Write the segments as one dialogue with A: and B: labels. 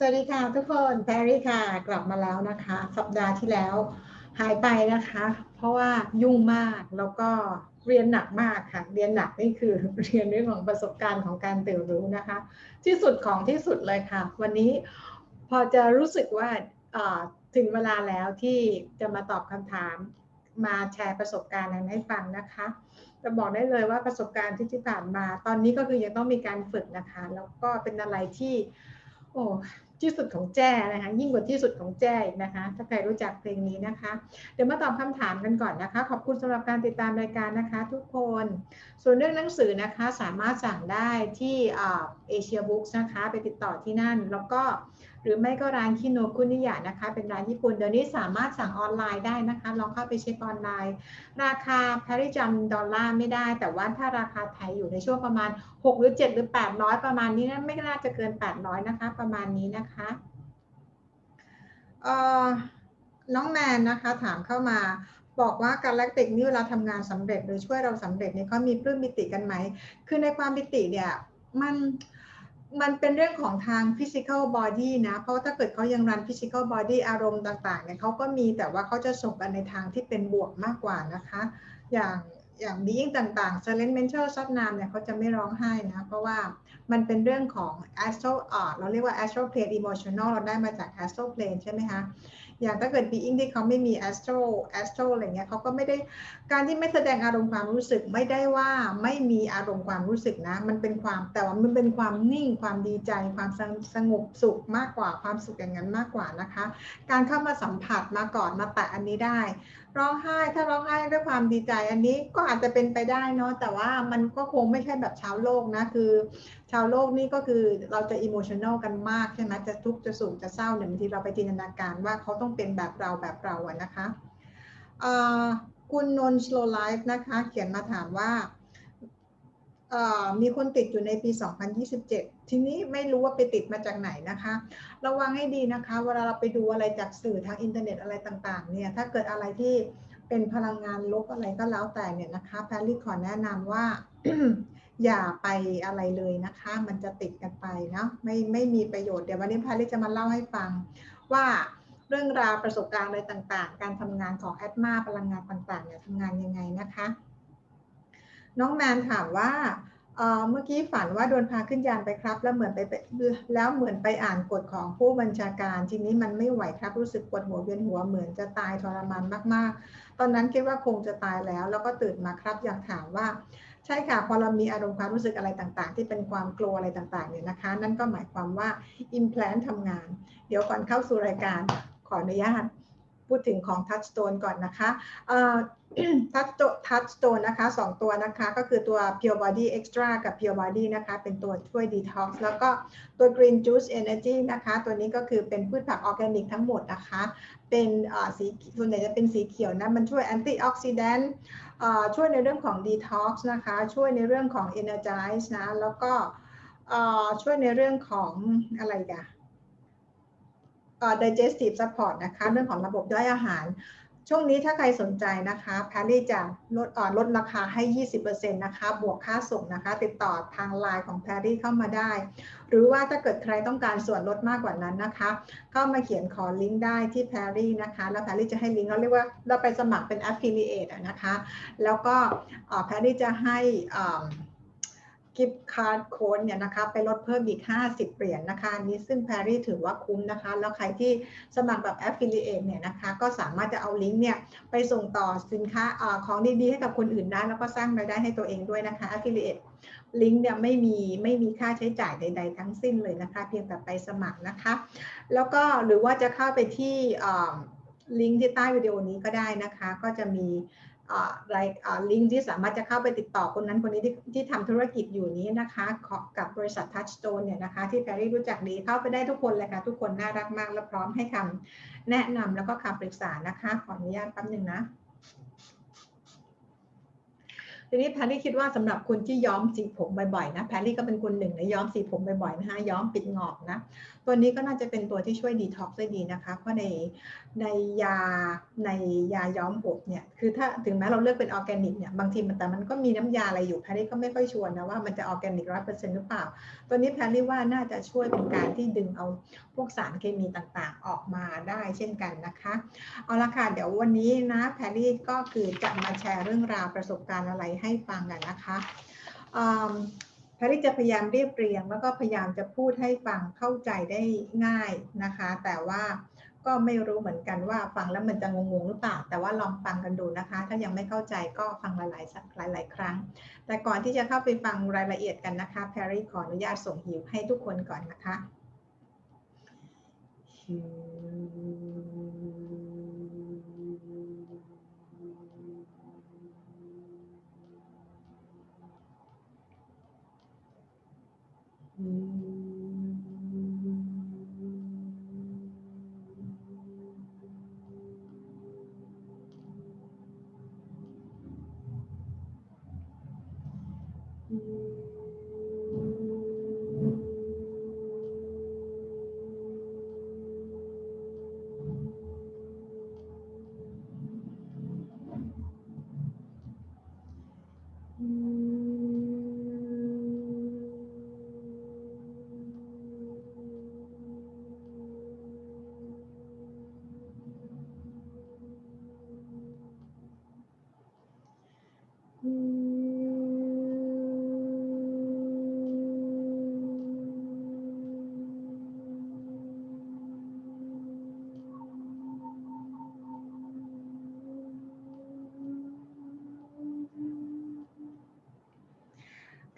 A: สวัสดีค่ะทุกคนแพรรี่ค่ะ กลับมาแล้วนะคะ สัปดาห์ที่แล้วหายไปนะคะ เพราะว่ายุ่งมากแล้วก็เรียนหนักมากค่ะ เรียนหนักนี่คือเรียนเรื่องของประสบการณ์ของการตื่นรู้นะคะ ที่สุดของที่สุดเลยค่ะ วันนี้พอจะรู้สึกว่าถึงเวลาแล้วที่จะมาตอบคำถามมาแชร์ประสบการณ์นั้นให้ฟังนะคะจะบอกได้เลยว่าประสบการณ์ที่ที่ผ่านมา ตอนนี้ก็คือยังต้องมีการฝึกนะคะ แล้วก็เป็นอะไรที่ โอ้ ที่สุดของแจ้นะคะยิ่งกว่าที่สุดของแจ้อีกนะคะ ถ้าใครรู้จักเพลงนี้นะคะ เดี๋ยวมาตอบคำถามกันก่อนนะคะ ขอบคุณสำหรับการติดตามรายการนะคะทุกคน ส่วนเรื่องหนังสือนะคะสามารถสั่งได้ที่เอเชียบุ๊กนะคะ ไปติดต่อที่นั่นแล้วก็ หรือไม่ก็ร้านคิโนคุนิยะนะคะ เป็นร้านญี่ปุ่น เดี๋ยวนี้สามารถสั่งออนไลน์ได้นะคะ ลองเข้าไปเช็คออนไลน์ ราคาแพริจำดอลลาร์ไม่ได้ แต่ว่าถ้าราคาไทยอยู่ในช่วงประมาณ 6 หรือ 7 หรือ 800 ประมาณนี้นะไม่น่าจะเกิน 800 นะคะ ประมาณนี้นะคะน้องแมนนะคะถามเข้ามาบอกว่าการแลคติกนี่เวลาทำงานสำเร็จหรือช่วยเราสำเร็จเนี่ยเขามีปลื้มมิติกันไหม คือในความมิติเนี่ยมัน มันเป็นเรื่องของทาง physical body นะ เพราะถ้าเกิดเขายังรัน physical body อารมณ์ต่างๆเนี่ยเขาก็มีแต่ว่าเขาจะส่งกันในทางที่เป็นบวกมากกว่านะคะ อย่างอย่างบีอิงต่างๆ silent mental ซับนามเนี่ยเขาจะไม่ร้องไห้นะ เพราะว่ามันเป็นเรื่องของ astral อ่เราเรียกว่า astral plane emotional เราได้มาจาก astral plane ใช่ไหมคะ อย่างถ้าเกิด being ที่เขาไม่มี astral astral อะไรเงี้ยเขาก็ไม่ได้การที่ไม่แสดงอารมณ์ความรู้สึกไม่ได้ว่าไม่มีอารมณ์ความรู้สึกนะ มันเป็นความแต่ว่ามันเป็นความนิ่งความดีใจ ความสงบสุขมากกว่าความสุขอย่างนั้นมากกว่านะคะ การเข้ามาสัมผัสมาก่อนมาแตะอันนี้ได้ร้องไห้ถ้าร้องไห้ด้วยความดีใจอันนี้ก็อาจจะเป็นไปได้เนาะแต่ว่ามันก็คงไม่ใช่แบบชาวโลกนะคือ ชาวโลกนี่ก็คือเราจะ emotional กันมากใช่ไหมจะทุกข์จะสุขจะเศร้าเนี่ยบางทีเราไปจินตนาการว่าเขาต้องเป็นแบบเราแบบเราอะนะคะคุณนนท์สโลไลฟ์นะคะ เขียนมาถามว่า มีคนติดอยู่ในปี 2027 ทีนี้ไม่รู้ว่าไปติดมาจากไหนนะคะ ระวังให้ดีนะคะ เวลาเราไปดูอะไรจากสื่อทางอินเทอร์เน็ตอะไรต่างๆ เนี่ย ถ้าเกิดอะไรที่เป็นพลังงานลบอะไรก็แล้วแต่เนี่ยนะคะแพรรี่ขอแนะนำว่า อย่าไปอะไรเลยนะคะ มันจะติดกันไปเนาะ ไม่ไม่มีประโยชน์ เดี๋ยววันนี้แพรรี่จะมาเล่าให้ฟังว่าเรื่องราวประสบการณ์อะไรต่างๆ การทำงานของแอดมาพลังงานต่างๆเนี่ยทำงานยังไงนะคะ น้องแมนถามว่าเมื่อกี้ฝันว่าโดนพาขึ้นยานไปครับ แล้วเหมือนไปแล้วเหมือนไปอ่านกฎของผู้บัญชาการ ทีนี้มันไม่ไหวครับรู้สึกปวดหัวเวียนหัวเหมือนจะตายทรมานมาก ๆ ตอนนั้นคิดว่าคงจะตายแล้ว แล้วก็ตื่นมาครับ อยากถามว่า ใช่ค่ะพอเรามีอารมณ์ความรู้สึกอะไรต่างๆ ที่เป็นความกลัวอะไรต่างๆเนี่ยนะคะ นั่นก็หมายความว่า implant ทำงาน เดี๋ยวก่อนเข้าสู่รายการขออนุญาต พูดถึงของ Touchstone ก่อนนะคะทัชทัชสโตนนะคะสองตัวนะคะ ก็คือตัว Pure Body Extra กับ Pure Body นะคะ เป็นตัวช่วย Detox แล้วก็ตัว Green Juice Energy นะคะ ตัวนี้ก็คือเป็นพืชผักออร์แกนิกทั้งหมดนะคะ เป็นสีส่วนใหญ่จะเป็นสีเขียวนะ มันช่วย Anti Oxidant ช่วยในเรื่องของ Detox นะคะ ช่วยในเรื่องของ Energize นะ แล้วก็ช่วยในเรื่องของอะไรกัน digestive support นะคะ เรื่องของระบบย่อยอาหาร ช่วงนี้ถ้าใครสนใจนะคะแพรรี่จะลดลดราคาให้ 20%นะคะ บวกค่าส่งนะคะ ติดต่อทางไลน์ของแพรรี่เข้ามาได้ หรือว่าถ้าเกิดใครต้องการส่วนลดมากกว่านั้นนะคะเข้ามาเขียนขอลิงก์ได้ที่แพรรี่นะคะ แล้วแพรรี่จะให้ลิงก์เราเรียกว่าเราไปสมัครเป็น affiliate นะคะ แล้วก็แพรรี่จะให้ gift card code เนี่ยนะคะไปลดเพิ่มอีก 50 เหรียญนนะคะนี้ซึ่งแพรรี่ถือว่าคุ้มนะคะ แล้วใครที่สมัครแบบ Affiliate เนี่ยนะคะก็สามารถจะเอาลิงก์เนี่ยไปส่งต่อสินค้าอของดีๆ ให้กับคนอื่นได้ แล้วก็สร้างรายได้ให้ตัวเองด้วยนะคะ Affiliate ลิงก์เนี่ยไม่มีไม่มีค่าใช้จ่ายใด ๆ ทั้งสิ้นเลยนะคะ เพียงแต่ไปสมัครนะคะ แล้วก็หรือว่าจะเข้าไปที่ลิงก์ที่ใต้วิดีโอนี้ก็ได้นะคะ ก็จะมี ลิงก์ที่สามารถจะเข้าไปติดต่อคนนั้นคนนี้ที่ที่ทำธุรกิจอยู่นี้นะคะกับบริษัท Touchstone เนี่ยนะคะที่แพรรี่รู้จักดีเข้าไปได้ทุกคนเลยค่ะ ทุกคนน่ารักมากและพร้อมให้คำแนะนำแล้วก็คำปรึกษานะคะ ขออนุญาตแป๊บหนึ่งนะทีนี้แพรรี่คิดว่าสำหรับคนที่ย้อมสีผมบ่อยๆนะแพรรี่ก็เป็นคนหนึ่งในย้อมสีผมบ่อยๆนะคะย้อมปิดหงอกนะ ตัวนี้ก็น่าจะเป็นตัวที่ช่วยดีท็อกซ์ได้ดีนะคะ เพราะในในยาในยาย้อมผมเนี่ย คือถ้าถึงแม้เราเลือกเป็นออร์แกนิกเนี่ย บางทีมันแต่มันก็มีน้ำยาอะไรอยู่แพรรี่ก็ไม่ค่อยชัวร์นะว่ามันจะออร์แกนิกร้อยเปอร์เซ็นต์หรือเปล่า ตัวนี้แพรรี่ว่าน่าจะช่วยเป็นการที่ดึงเอาพวกสารเคมีต่างๆ ออกมาได้เช่นกันนะคะ เอาละค่ะ เดี๋ยววันนี้นะแพรรี่ก็คือจะมาแชร์เรื่องราวประสบการณ์อะไรให้ฟังกันนะคะ แพรรี่จะพยายามเรียบเรียง แล้วก็พยายามจะพูดให้ฟังเข้าใจได้ง่ายนะคะ แต่ว่าก็ไม่รู้เหมือนกันว่าฟังแล้วมันจะงงๆหรือเปล่า แต่ว่าลองฟังกันดูนะคะ ถ้ายังไม่เข้าใจก็ฟังหลายๆสักหลาย ๆ ครั้ง แต่ก่อนที่จะเข้าไปฟังรายละเอียดกันนะคะแพรรี่ขออนุญาตส่งหิวให้ทุกคนก่อนนะคะหิ Mm.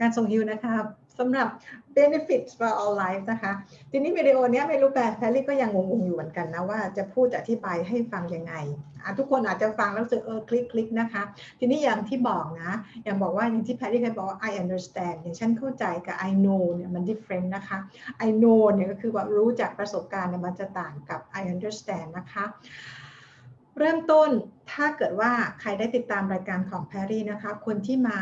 A: การส่งฮิวนะคะสำหรับ benefits for all life นะคะ ทีนี้วิดีโอนี้ไม่รู้แปลแพรรี่ก็ยังงงๆอยู่เหมือนกันนะ ว่าจะพูดอธิบายให้ฟังยังไง ทุกคนอาจจะฟังแล้วรู้สึกเออคลิกคลิกนะคะ ทีนี้อย่างที่บอกนะ อย่างบอกว่าอย่างที่แพรรี่เคยบอกว่า I understand อย่างฉันเข้าใจกับ I know เนี่ยมัน different นะคะ I know เนี่ยก็คือว่ารู้จากประสบการณ์เนี่ยมันจะต่างกับ I understand นะคะเริ่มต้นถ้าเกิดว่าใครได้ติดตามรายการของแพรรี่นะคะ คนที่มา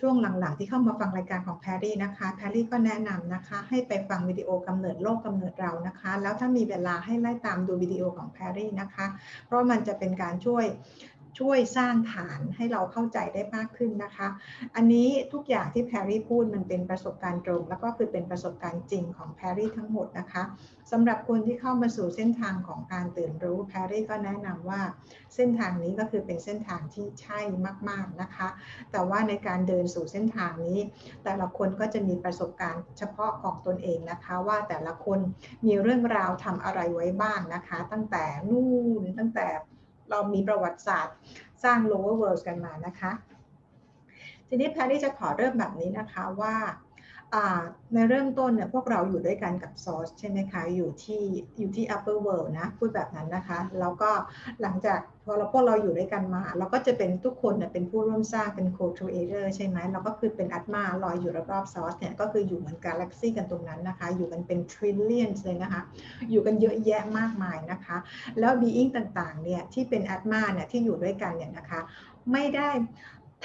A: ช่วงหลังๆ ที่เข้ามาฟังรายการของแพรรี่นะคะแพรรี่ก็แนะนำนะคะ ให้ไปฟังวิดีโอกำเนิดโลกกำเนิดเรานะคะ แล้วถ้ามีเวลาให้ไล่ตามดูวิดีโอของแพรรี่นะคะ เพราะมันจะเป็นการช่วย ช่วยสร้างฐานให้เราเข้าใจได้มากขึ้นนะคะ อันนี้ทุกอย่างที่แพรรี่พูดมันเป็นประสบการณ์ตรง แล้วก็คือเป็นประสบการณ์จริงของแพรรี่ทั้งหมดนะคะสำหรับคนที่เข้ามาสู่เส้นทางของการตื่นรู้แพรรี่ก็แนะนำว่าเส้นทางนี้ก็คือเป็นเส้นทางที่ใช่มาก ๆนะคะ แต่ว่าในการเดินสู่เส้นทางนี้ แต่ละคนก็จะมีประสบการณ์เฉพาะของตนเองนะคะ ว่าแต่ละคนมีเรื่องราวทำอะไรไว้บ้างนะคะ ตั้งแต่นู่นตั้งแต่ เรามีประวัติศาสตร์สร้าง lower world กันมานะคะ ทีนี้แพรรี่จะขอเริ่มแบบนี้นะคะว่า ในเริ่มต้นเนี่ยพวกเราอยู่ด้วยกันกับซอสใช่ไหมคะ อยู่ที่อยู่ที่ upper world นะ พูดแบบนั้นนะคะ แล้วก็หลังจากพอเราพวกเราอยู่ด้วยกันมา เราก็จะเป็นทุกคนเนี่ยเป็นผู้ร่วมสร้างเป็น co-creator ใช่ไหมเราก็คือเป็นอัตมาลอยอยู่รอบๆซอสเนี่ยก็คืออยู่เหมือนกาแล็กซี่กันตรงนั้นนะคะ อยู่กันเป็น trillions เลยนะคะ อยู่กันเยอะแยะมากมายนะคะ แล้ว being ต่างๆเนี่ยที่เป็นอัตมาเนี่ยที่อยู่ด้วยกันเนี่ยนะคะ ไม่ได้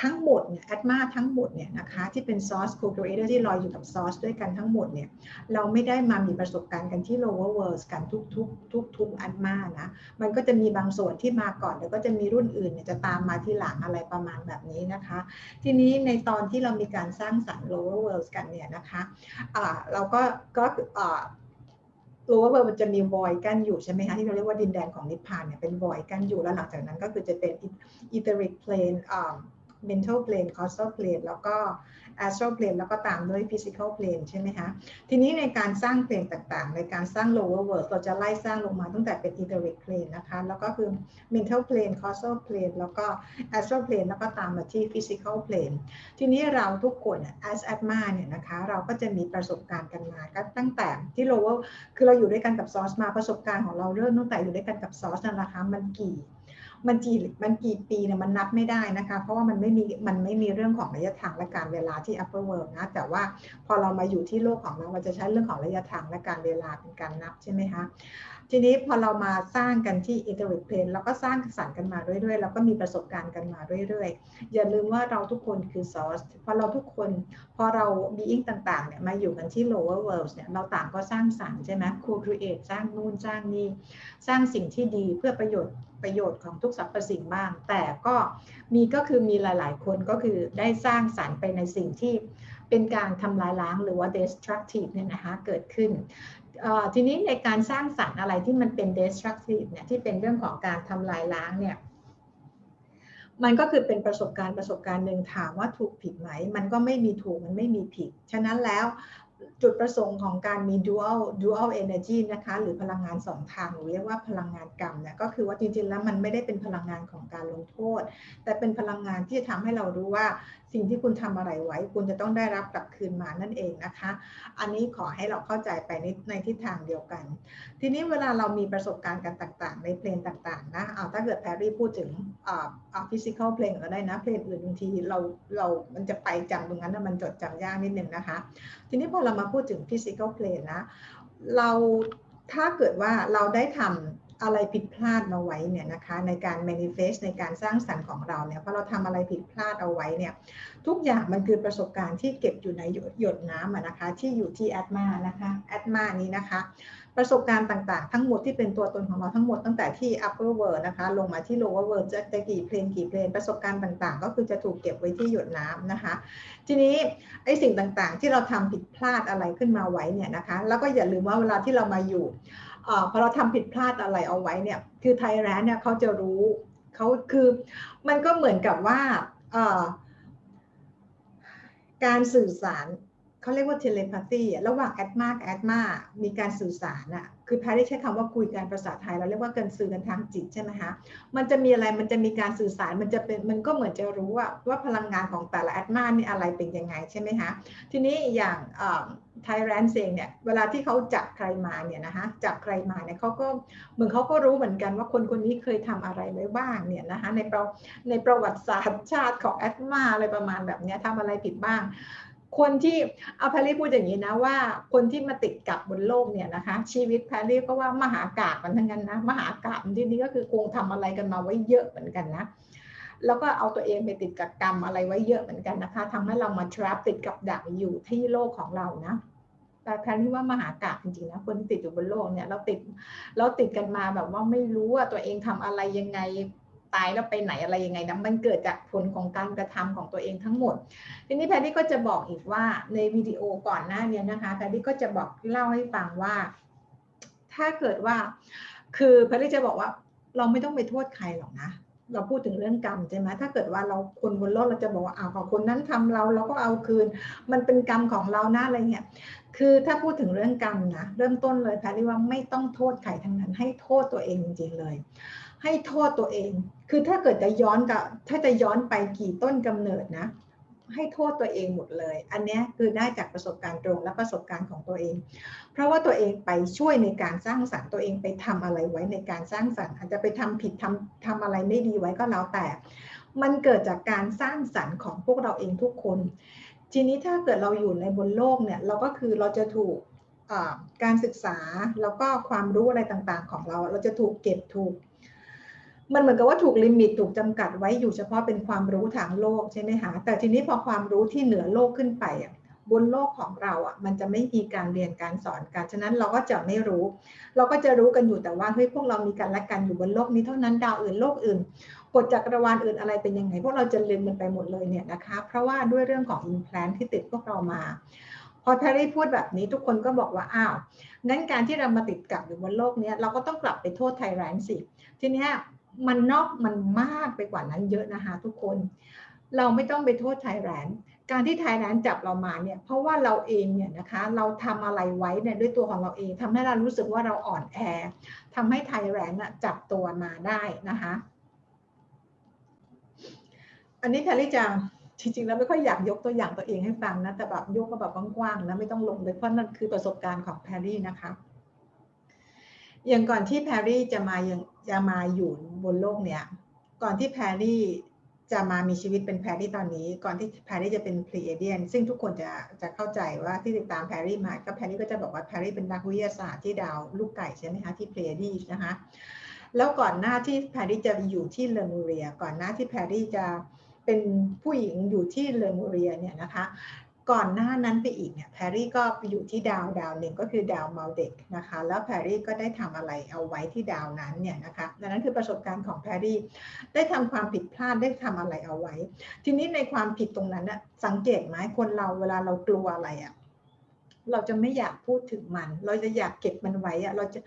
A: ทั้งหมดเนี่ยอัตมาทั้งหมดเนี่ยนะคะที่เป็น source co-creator ที่ลอยอยู่กับซอสด้วยกันทั้งหมดเนี่ยเราไม่ได้มามีประสบการณ์กันที่ lower worlds กันทุกทุกทุกทุกแอันมานะมันก็จะมีบางส่วนที่มาก่อนแล้วก็จะมีรุ่นอื่นเนี่ยจะตามมาที่หลังอะไรประมาณแบบนี้นะคะ ทีนี้ในตอนที่เรามีการสร้างสรรค์ lower worlds กันเนี่ยนะคะะเราก็ก็รู้ว่ามันจะมีวอยกันอยู่ใช่ไหมคะที่เราเรียกว่าดินแดนของนิพพานเนี่ยเป็นวอยกันอยู่แล้วหลังจากนั้นก็คือจะเป็น etheric plane mental plane causal plane แล้วก็ astral plane แล้วก็ตามด้วย physical plane ใช่ไหมคะ ทีนี้ในการสร้างเพลงต่างๆ ในการสร้าง lower world เราจะไล่สร้างลงมาตั้งแต่เป็น etheric plane นะคะ แล้วก็คือ mental plane causal plane แล้วก็ astral plane แล้วก็ตามมาที่ physical plane ทีนี้เราทุกคน as atma เนี่ยนะคะ เราก็จะมีประสบการณ์กันมาก็ตั้งแต่ที่ lower คือเราอยู่ด้วยกันกับซอสมาประสบการณ์ของเราเริ่มตั้งแต่อยู่ด้วยกันกับซอสนั่นแหละคะมันกี่มันกี่มันกี่ปีเนี่ยมันนับไม่ได้นะคะ เพราะว่ามันไม่มีมันไม่มีเรื่องของระยะทางและการเวลาที่ upper world นะ แต่ว่าพอเรามาอยู่ที่โลกของเราเราจะใช้เรื่องของระยะทางและการเวลาเป็นการนับใช่ไหมคะทีนี้พอเรามาสร้างกันที่ iterate plane เราก็สร้างสรรค์กันมาเรื่อยๆ แล้วก็มีประสบการณ์กันมาเรื่อยๆ อย่าลืมว่าเราทุกคนคือ source พอเราทุกคนพอเรา being ต่างๆเนี่ยมาอยู่กันที่ lower world เนี่ยเราต่างก็สร้างสรรค์ใช่ไหม co-create สร้างนู่นสร้างนี่ สร้างสิ่งที่ดีเพื่อประโยชน์ ประโยชน์ของทุกสรรพสิ่งบ้างแต่ก็มีก็คือมีหลาย ๆ คนก็คือได้สร้างสรรค์ไปในสิ่งที่เป็นการทำลายล้างหรือว่า destructive เนี่ยนะคะเกิดขึ้นทีนี้ในการสร้างสรรค์อะไรที่มันเป็น destructive เนี่ยที่เป็นเรื่องของการทำลายล้างเนี่ยมันก็คือเป็นประสบการณ์ประสบการณ์หนึ่งถามว่าถูกผิดไหม มันก็ไม่มีถูกมันไม่มีผิด ฉะนั้นแล้ว จุดประสงค์ของการมี dual dual energy นะคะหรือพลังงานสองทางหรือเรียกว่าพลังงานกรรมเนี่ยก็คือว่าจริงๆแล้วมันไม่ได้เป็นพลังงานของการลงโทษ แต่เป็นพลังงานที่จะทำให้เรารู้ว่า สิ่งที่คุณทำอะไรไว้ คุณจะต้องได้รับกลับคืนมานั่นเองนะคะ อันนี้ขอให้เราเข้าใจไปในในทิศทางเดียวกัน ทีนี้เวลาเรามีประสบการณ์กันต่างๆ ในเพลงต่างๆนะเอาถ้าเกิดแพรรี่พูดถึงอ่าฟิสิกอลเพลงก็ได้นะเพลงอื่นบางทีเราเรามันจะไปจำตรงนั้นมันจดจำยากนิดนึงนะคะ ทีนี้พอเรามาพูดถึงฟิสิกอลเพลงนะเราถ้าเกิดว่าเราได้ทำ อะไรผิดพลาดมาไว้เนี่ยนะคะในการ manifest ในการสร้างสรรค์ของเราเนี่ยพอเราทำอะไรผิดพลาดเอาไว้เนี่ยทุกอย่างมันคือประสบการณ์ที่เก็บอยู่ในหยดน้ำนะคะที่อยู่ที่แอดมานะคะแอดมานี้นะคะประสบการณ์ต่างๆ ทั้งหมดที่เป็นตัวตนของเราทั้งหมดตั้งแต่ที่ upper world นะคะลงมาที่ lower world จะจะกี่เพลงกี่เพลงประสบการณ์ต่างๆ ก็คือจะถูกเก็บไว้ที่หยดน้ำนะคะ ทีนี้ไอ้สิ่งต่างๆ ที่เราทำผิดพลาดอะไรขึ้นมาไว้เนี่ยนะคะแล้วก็อย่าลืมว่าเวลาที่เรามาอยู่ พอเราทำผิดพลาดอะไรเอาไว้เนี่ย คือ tyrant เนี่ยเขาจะรู้เขาคือมันก็เหมือนกับว่าการสื่อสารเขาเรียกว่า telepathy ระหว่างอัตมากับอัตมามีการสื่อสารอะ คือแพรรี่ได้ใช้คำว่าคุยกันภาษาไทยเราเรียกว่าการสื่อกันทางจิตใช่ไหมคะมันจะมีอะไรมันจะมีการสื่อสารมันจะเป็นมันก็เหมือนจะรู้ว่าว่าพลังงานของแต่ละอัตมานี่อะไรเป็นยังไงใช่ไหมคะทีนี้อย่างไทยแลนเองเนี่ยเวลาที่เขาจับใครมาเนี่ยนะคะจับใครมาเนี่ยเขาก็เหมือนเขาก็รู้เหมือนกันว่าคนคนนี้เคยทำอะไรไว้บ้างเนี่ยนะคะในประในประวัติศาสตร์ชาติของแอดมาอะไรประมาณแบบนี้ทำอะไรผิดบ้าง คนที่เอาแพรรี่พูดอย่างนี้นะว่าคนที่มาติดกับบนโลกเนี่ยนะคะชีวิตแพรรี่ก็ว่ามหากาบมันทั้งนั้นนะมหากาบที่นี้ก็คือคงทำอะไรกันมาไว้เยอะเหมือนกันนะแล้วก็เอาตัวเองไปติดกับกรรมอะไรไว้เยอะเหมือนกันนะคะทำให้เรามาทรัพติดกับดักอยู่ที่โลกของเรานะแต่แพรี่ว่ามหากาบจริงๆนะคนติดอยู่บนโลกเนี่ยเราติดเราติดกันมาแบบว่าไม่รู้ว่าตัวเองทำอะไรยังไง ตายแล้วไปไหนอะไรยังไงนะมันเกิดจากผลของการกระทำของตัวเองทั้งหมด ทีนี้แพทตี้ก็จะบอกอีกว่าในวิดีโอก่อนหน้านี้นะคะแพทตี้ก็จะบอกเล่าให้ฟังว่า ถ้าเกิดว่า คือแพทตี้จะบอกว่าเราไม่ต้องไปโทษใครหรอกนะเราพูดถึงเรื่องกรรมใช่ไหมถ้าเกิดว่าเราคนบนโลกเราจะบอกว่าอ้าวของคนนั้นทำเราเราก็เอาคืน มันเป็นกรรมของเราหน้าอะไรเงี้ยคือถ้าพูดถึงเรื่องกรรมนะเริ่มต้นเลยแพทย์ว่าไม่ต้องโทษใครทั้งนั้นให้โทษตัวเองจริงๆเลย ให้โทษตัวเอง คือถ้าเกิดจะย้อนกับ ถ้าจะย้อนไปกี่ต้นกำเนิดนะ ให้โทษตัวเองหมดเลย อันนี้คือได้จากประสบการณ์ตรงและประสบการณ์ของตัวเอง เพราะว่าตัวเองไปช่วยในการสร้างสรรค์ตัวเองไปทำอะไรไว้ในการสร้างสรรค์ อาจจะไปทำผิดทำทำอะไรไม่ดีไว้ก็แล้วแต่ มันเกิดจากการสร้างสรรค์ของพวกเราเองทุกคน ทีนี้ถ้าเกิดเราอยู่ในบนโลกเนี่ย เราก็คือเราจะถูกการศึกษาแล้วก็ความรู้อะไรต่างๆ ของเรา เราจะถูกเก็บถูก มันเหมือนกับว่าถูกลิมิตถูกจำกัดไว้อยู่เฉพาะเป็นความรู้ทางโลกใช่ไหมคะแต่ทีนี้พอความรู้ที่เหนือโลกขึ้นไปอะบนโลกของเราอะมันจะไม่มีการเรียนการสอนกันฉะนั้นเราก็จะไม่รู้ เราก็จะรู้กันอยู่แต่ว่าเฮ้ยพวกเรามีกันและกันอยู่บนโลกนี้เท่านั้นดาวอื่นโลกอื่นกฎจักรวาลอื่นอะไรเป็นยังไง พวกเราจะเรียนมันไปหมดเลยเนี่ยนะคะ เพราะว่าด้วยเรื่องของ implant ที่ติดพวกเรามา พอแพรรี่พูดแบบนี้ทุกคนก็บอกว่าอ้าวงั้นการที่เรามาติดกับอยู่บนโลกนี้เราก็ต้องกลับไปโทษ tyrant สิทีนี้ มันนอกมันมากไปกว่านั้นเยอะนะคะทุกคน เราไม่ต้องไปโทษ tyrant การที่ tyrant จับเรามาเนี่ยเพราะว่าเราเองเนี่ยนะคะเราทำอะไรไว้เนี่ยด้วยตัวของเราเองทำให้เรารู้สึกว่าเราอ่อนแอทำให้ tyrant จับตัวมาได้นะคะอันนี้แพรรี่จะจริงๆแล้วไม่ค่อยอยากยกตัวอย่างตัวเองให้ฟังนะแต่แบบยกก็แบบกว้างๆนะไม่ต้องลงเลยเพราะนั่นคือประสบการณ์ของแพรรี่นะคะ อย่างก่อนที่แพรรี่จะมายังจะมาอยู่บนโลกเนี้ยก่อนที่แพรรี่จะมามีชีวิตเป็นแพรรี่ตอนนี้ ก่อนที่แพรรี่จะเป็นพลีเอเดียน ซึ่งทุกคนจะจะเข้าใจว่าที่ติดตามแพรรี่มา ก็แพรรี่ก็จะบอกว่าแพรรี่เป็นนักวิทยาศาสตร์ที่ดาวลูกไก่ใช่ไหมคะที่พลีเอดีนะคะ แล้วก่อนหน้าที่แพรรี่จะอยู่ที่เลมูเรีย ก่อนหน้าที่แพรรี่จะเป็นผู้หญิงอยู่ที่เลมูเรียเนี่ยนะคะ ก่อนหน้านั้นไปอีกเนี่ยแพรรี่ก็อยู่ที่ดาวดาวหนึ่งก็คือดาวมัลเด็กนะคะแล้วแพรรี่ก็ได้ทำอะไรเอาไว้ที่ดาวนั้นเนี่ยนะคะดังนั้นคือประสบการณ์ของแพรรี่ได้ทำความผิดพลาดได้ทำอะไรเอาไว้ ทีนี้ในความผิดตรงนั้นนะสังเกตไหมคนเราเวลาเรากลัวอะไรอะ่ะเราจะไม่อยากพูดถึงมัน เราจะอยากเก็บมันไว้อะเราจะ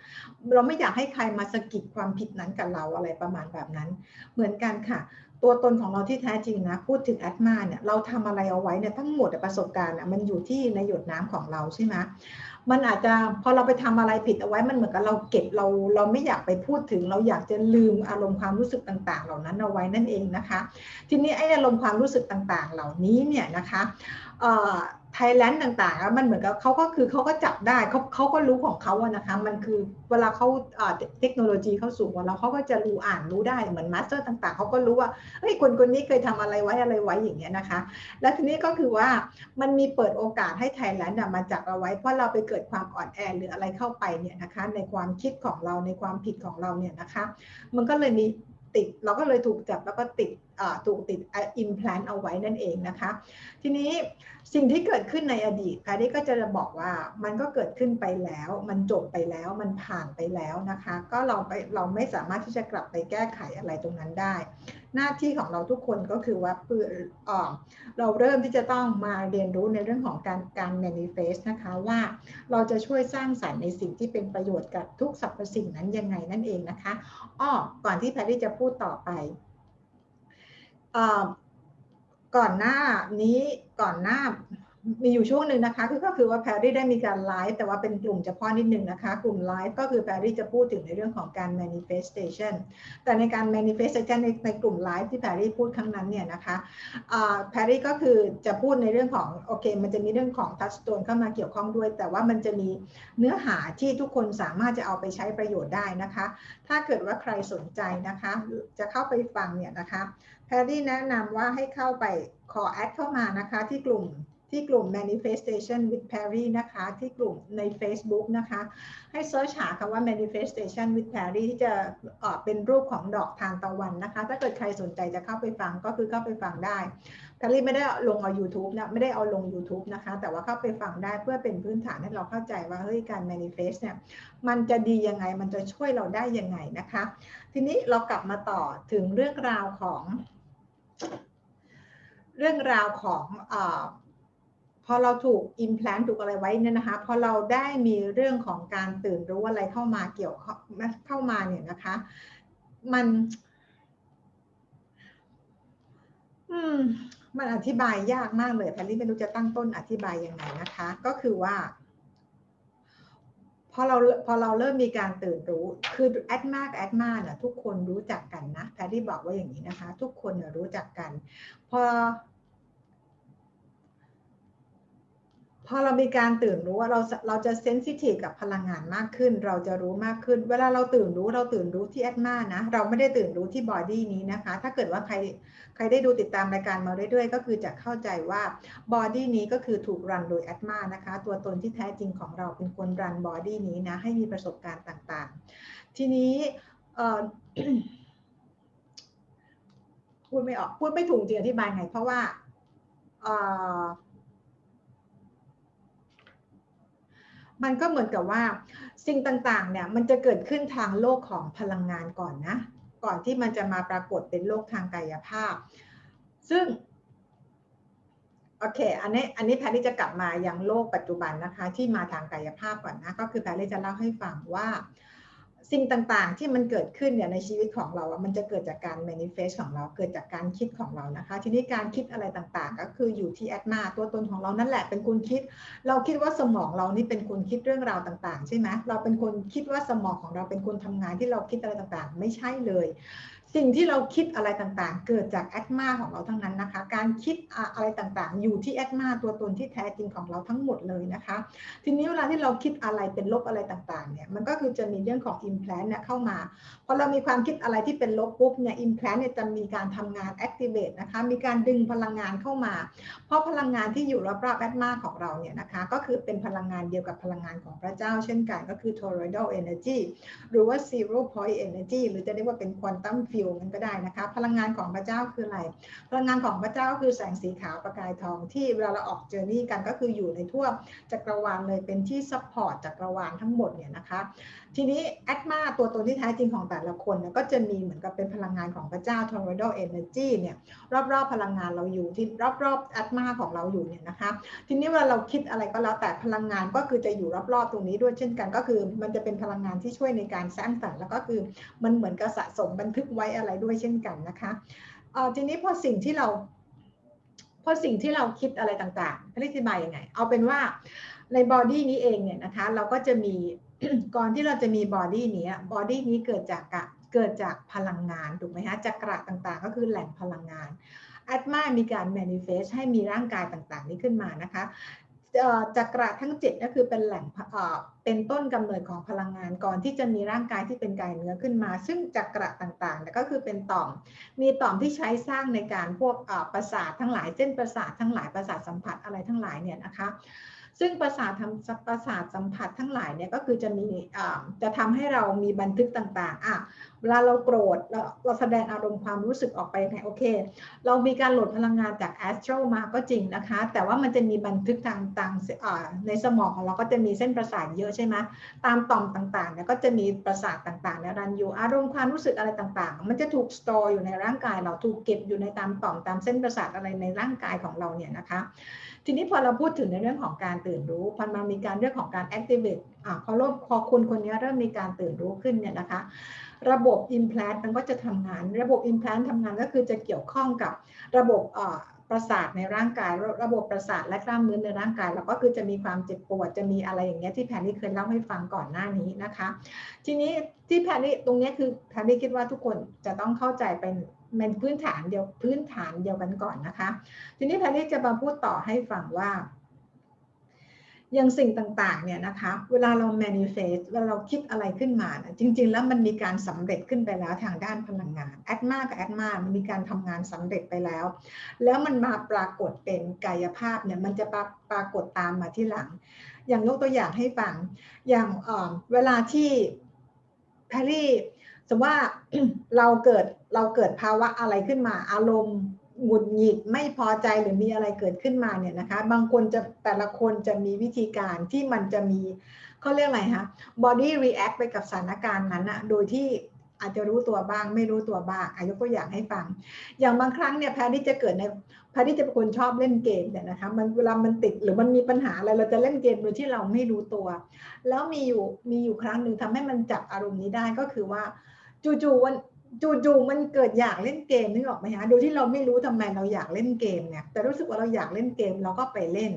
A: เราไม่อยากให้ใครมาสะกิดความผิดนั้นกับเราอะไรประมาณแบบนั้น เหมือนกันค่ะ ตัวตนของเราที่แท้จริงนะ พูดถึงแอดมาเนี่ยเราทำอะไรเอาไว้เนี่ยทั้งหมดประสบการณ์มันอยู่ที่ในหยดน้ำของเราใช่ไหมมันอาจจะพอเราไปทำอะไรผิดเอาไว้มันเหมือนกับเราเก็บเราเราไม่อยากไปพูดถึง เราอยากจะลืมอารมณ์ความรู้สึกต่าง ๆ เหล่านั้นเอาไว้นั่นเองนะคะ ทีนี้ไอ้อารมณ์ความรู้สึกต่าง ๆ เหล่านี้เนี่ยนะคะ ไทยแลนด์ต่างๆ มันเหมือนกับเขาก็คือเขาก็จับได้เขาเขาก็รู้ของเขาอะนะคะ มันคือเวลาเขาเทคโนโลยีเขาสู่เราเขาก็จะรู้อ่านรู้ได้เหมือนมาสเตอร์ต่างๆ เขาก็รู้ว่าเฮ้ยคนคนนี้เคยทำอะไรไว้อะไรไว้อย่างเงี้ยนะคะ และทีนี้ก็คือว่ามันมีเปิดโอกาสให้ไทยแลนด์มาจับเอาไว้ เพราะเราไปเกิดความอ่อนแอหรืออะไรเข้าไปเนี่ยนะคะ ในความคิดของเราในความผิดของเราเนี่ยนะคะ มันก็เลยมี ติด เราก็เลยถูกจับแล้วก็ติดถูกติดอิมพลานเอาไว้นั่นเองนะคะ ทีนี้สิ่งที่เกิดขึ้นในอดีตแพรรี่ก็จะบอกว่ามันก็เกิดขึ้นไปแล้ว มันจบไปแล้วมันผ่านไปแล้วนะคะ ก็เราไปเราไม่สามารถที่จะกลับไปแก้ไขอะไรตรงนั้นได้ หน้าที่ของเราทุกคนก็คือว่าเพื่อเราเริ่มที่จะต้องมาเรียนรู้ในเรื่องของการการ manifest นะคะว่าเราจะช่วยสร้างสรรค์ในสิ่งที่เป็นประโยชน์กับทุกสรรพสิ่งนั้นยังไงนั่นเองนะคะอ้อก่อนที่แพรรี่จะพูดต่อไปก่อนหน้านี้ก่อนหน้า มีอยู่ช่วงหนึ่งนะคะคือก็คือว่าแพรรี่ได้มีการไลฟ์แต่ว่าเป็นกลุ่มเฉพาะนิดนึงนะคะ กลุ่มไลฟ์ก็คือแพรรี่จะพูดถึงในเรื่องของการ manifestation แต่ในการ manifestation ในในกลุ่มไลฟ์ที่แพรรี่พูดครั้งนั้นเนี่ยนะคะแพรรี่ก็คือจะพูดในเรื่องของโอเค มันจะมีเรื่องของทัชสโตนเข้ามาเกี่ยวข้องด้วย แต่ว่ามันจะมีเนื้อหาที่ทุกคนสามารถจะเอาไปใช้ประโยชน์ได้นะคะ ถ้าเกิดว่าใครสนใจนะคะจะเข้าไปฟังเนี่ยนะคะแพรรี่แนะนำว่าให้เข้าไปขอแอดเข้ามานะคะที่กลุ่ม ที่กลุ่ม manifestation with Perry นะคะ ที่กลุ่มใน Facebook นะคะ ให้เซิร์ชหาคำว่า manifestation with Perry ที่จะออกเป็นรูปของดอกทานตะวันนะคะ ถ้าเกิดใครสนใจจะเข้าไปฟังก็คือเข้าไปฟังได้แพรรี่ไม่ได้ลงเอา YouTube นะ ไม่ได้เอาลง YouTube นะคะ แต่ว่าเข้าไปฟังได้เพื่อเป็นพื้นฐานให้เราเข้าใจว่า เฮ้ย การ manifest เนี่ย มันจะดียังไง มันจะช่วยเราได้ยังไงนะคะ ทีนี้เรากลับมาต่อถึงเรื่องราวของ เรื่องราวของอ พอเราถูกอิมแพลนถูกอะไรไว้เนี่ยนะคะพอเราได้มีเรื่องของการตื่นรู้อะไรเข้ามาเกี่ยวเข้ามาเนี่ยนะคะ มัน อืม มันอธิบายยากมากเลยแพรรี่ไม่รู้จะตั้งต้นอธิบายยังไงนะคะ ก็คือว่าพอเราพอเราเริ่มมีการตื่นรู้ คือแอดมากแอดมาเนี่ยทุกคนรู้จักกันนะแพรรี่บอกว่าอย่างนี้นะคะ ทุกคนรู้จักกัน พอ พอเรามีการตื่นรู้ว่าเราเราจะเซนซิทีฟกับพลังงานมากขึ้น เราจะรู้มากขึ้น เวลาเราตื่นรู้เราตื่นรู้ที่แอดมานะ เราไม่ได้ตื่นรู้ที่บอดี้นี้นะคะ ถ้าเกิดว่าใครใครได้ดูติดตามรายการมาเรื่อยๆ ก็คือจะเข้าใจว่าbody นี้ก็คือถูก run โดยอัตมานะคะ ตัวตนที่แท้จริงของเราเป็นคน run body นี้นะ ให้มีประสบการณ์ต่างๆ ทีนี้พูดไม่ออกพูดไม่ถูกจริงอธิบายไง เพราะว่า มันก็เหมือนกับว่าสิ่งต่างๆเนี่ยมันจะเกิดขึ้นทางโลกของพลังงานก่อนนะ ก่อนที่มันจะมาปรากฏเป็นโลกทางกายภาพ ซึ่งโอเค อันนี้ อันนี้แพรรี่จะกลับมายังโลกปัจจุบันนะคะ ที่มาทางกายภาพก่อนนะ ก็คือแพรรี่จะเล่าให้ฟังว่า สิ่งต่างๆ ที่มันเกิดขึ้นเนี่ยในชีวิตของเราอะมันจะเกิดจากการ manifest ของเราเกิดจากการคิดของเรานะคะ ทีนี้การคิดอะไรต่างๆ ก็คืออยู่ที่แอดมาตัวตนของเรานั่นแหละเป็นคนคิด เราคิดว่าสมองเรานี่เป็นคนคิดเรื่องราวต่าง ๆ ใช่ไหมเราเป็นคนคิดว่าสมองของเราเป็นคนทำงานที่เราคิดอะไรต่างๆ ไม่ใช่เลย สิ่งที่เราคิดอะไรต่างๆ เกิดจากแอดมาของเราทั้งนั้นนะคะ การคิดอะไรต่างๆ อยู่ที่แอดมาตัวตนที่แท้จริงของเราทั้งหมดเลยนะคะ ทีนี้เวลาที่เราคิดอะไรเป็นลบอะไรต่างๆ เนี่ยมันก็คือจะมีเรื่องของ implant เนี่ยเข้ามาพอเรามีความคิดอะไรที่เป็นลบปุ๊บเนี่ย implant เนี่ยจะมีการทำงาน activate นะคะมีการดึงพลังงานเข้ามา เพราะพลังงานที่อยู่รอบๆแอดมาของเราเนี่ยนะคะก็คือเป็นพลังงานเดียวกับพลังงานของพระเจ้า เช่นกันก็คือ toroidal energy หรือว่า zero point energy หรือจะเรียกว่าเป็น quantum field มันก็ได้นะคะ พลังงานของพระเจ้าคืออะไร พลังงานของพระเจ้าก็คือแสงสีขาวประกายทองที่เวลาเราออก journey กันก็คืออยู่ในทั่วจักรวาลเลยเป็นที่ support จักรวาลทั้งหมดเนี่ยนะคะ ทีนี้อัตมาตัวตนที่แท้จริงของแต่ละคนเนี่ยก็จะมีเหมือนกับเป็นพลังงานของพระเจ้า toroidal energy เนี่ยรอบๆ พลังงานเราอยู่ที่รอบๆอัตมาของเราอยู่เนี่ยนะคะ ทีนี้เวลาเราคิดอะไรก็แล้วแต่พลังงานก็คือจะอยู่รอบๆตรงนี้ด้วยเช่นกัน ก็คือมันจะเป็นพลังงานที่ช่วยในการสร้างสรรค์แล้วก็คือมันเหมือนกับสะสมบันทึกไว้อะไรด้วยเช่นกันนะคะเอ่อทีนี้พอสิ่งที่เราพอสิ่งที่เราคิดอะไรต่างๆอธิบายยังไง เอาเป็นว่าใน body นี้เองเนี่ยนะคะเราก็จะมี ก่อนที่เราจะมี body นี้ body นี้เกิดจากเกิดจากพลังงานถูกไหมคะจักระต่างๆ ก็คือแหล่งพลังงานอัตมามีการ manifest ให้มีร่างกายต่างๆ นี้ขึ้นมานะคะจักระทั้ง7ก็คือเป็นแหล่งเป็นต้นกำเนิดของพลังงานก่อนที่จะมีร่างกายที่เป็นกายเนื้อขึ้นมา ซึ่งจักระต่างๆก็คือเป็นต่อม มีต่อมที่ใช้สร้างในการพวกประสาททั้งหลายเส้นประสาททั้งหลายประสาทสัมผัสอะไรทั้งหลายเนี่ยนะคะ ซึ่งประสาททำประสาทสัมผัสทั้งหลายเนี่ยก็คือจะมีจะทำให้เรามีบันทึกต่างๆอะเวลาเราโกรธเราเราแสดงอารมณ์ความรู้สึกออกไปไงโอเค เรามีการโหลดพลังงานจากแอสโตรมาก็จริงนะคะ แต่ว่ามันจะมีบันทึกทางต่างในสมองของเราก็จะมีเส้นประสาทเยอะใช่ไหมตามต่อมต่างๆเนี่ยก็จะมีประสาทต่างๆเนี่ยรันอยู่อารมณ์ความรู้สึกอะไรต่างๆ มันจะถูกสตอร์อยู่ในร่างกายเราถูกเก็บอยู่ในตามต่อมตามเส้นประสาทอะไรในร่างกายของเราเนี่ยนะคะ ทีนี้พอเราพูดถึงในเรื่องของการตื่นรู้พอมามีการเรื่องของการ activate อ่าพอรบพอคุณคนนี้เริ่มมีการตื่นรู้ขึ้นเนี่ยนะคะ ระบบ implant มันก็จะทำงาน ระบบ implant ทำงานก็คือจะเกี่ยวข้องกับระบบประสาทในร่างกายระบบประสาทและกล้ามเนื้อในร่างกายเราก็คือจะมีความเจ็บปวดจะมีอะไรอย่างเงี้ยที่แพนนี่เคยเล่าให้ฟังก่อนหน้านี้นะคะ ทีนี้ที่แพนนี่ตรงนี้คือแพนนี่คิดว่าทุกคนจะต้องเข้าใจเป็น เป็นพื้นฐานเดียวพื้นฐานเดียวกันก่อนนะคะ ทีนี้แพนนี่จะมาพูดต่อให้ฟังว่า อย่างสิ่งต่างๆเนี่ยนะคะ เวลาเรา manifest เวลาเราคิดอะไรขึ้นมานะจริง ๆ แล้วมันมีการสำเร็จขึ้นไปแล้วทางด้านพลังงานแอดมากับแอดมามันมีการทำงานสำเร็จไปแล้ว แล้วมันมาปรากฏเป็นกายภาพเนี่ยมันจะปรากฏตามมาที่หลัง อย่างยกตัวอย่างให้ฟังอย่างเวลาที่แพรรี่สมมติว่าเราเกิด เราเกิดภาวะอะไรขึ้นมา อารมณ์หงุดหงิดไม่พอใจหรือมีอะไรเกิดขึ้นมาเนี่ยนะคะ บางคนจะแต่ละคนจะมีวิธีการที่มันจะมีเขาเรียกอะไรคะ body react ไปกับสถานการณ์นั้นอะโดยที่อาจจะรู้ตัวบ้างไม่รู้ตัวบ้างอายุก็อยากให้ฟัง อย่างบางครั้งเนี่ยแพที่จะเกิดในแพที่จะเป็นคนชอบเล่นเกมเนี่ยนะคะมันเวลามันติดหรือมันมีปัญหาอะไรเราจะเล่นเกมโดยที่เราไม่รู้ตัว แล้วมีอยู่มีอยู่ครั้งหนึ่งทำให้มันจับอารมณ์นี้ได้ก็คือว่าจู่ๆวัน จู่ๆมันเกิดอยากเล่นเกมนึกออกไหมฮะโดยที่เราไม่รู้ทำไมเราอยากเล่นเกมเนี่ยแต่รู้สึกว่าเราอยากเล่นเกมเราก็ไปเล่น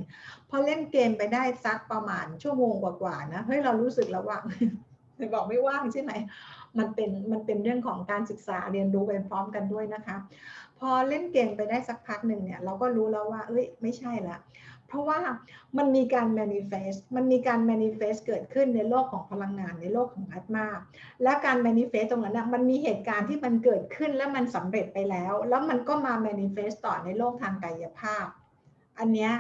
A: พอเล่นเกมไปได้สักประมาณชั่วโมงกว่าๆนะเฮ้ยเรารู้สึกแล้วว่าบอกไม่ว่างใช่ไหมมันเป็นมันเป็นเรื่องของการศึกษาเรียนรู้ไปพร้อมกันด้วยนะคะ พอเล่นเกมไปได้สักพักหนึ่งเนี่ยเราก็รู้แล้วว่า เอ้ยไม่ใช่ละ เพราะว่ามันมีการ manifest มันมีการ manifest เกิดขึ้นในโลกของพลังงานในโลกของอัตมา และการ manifest ตรงนั้นนะมันมีเหตุการณ์ที่มันเกิดขึ้นและมันสำเร็จไปแล้ว แล้วมันก็มา manifest ต่อในโลกทางกายภาพ อันเนี้ย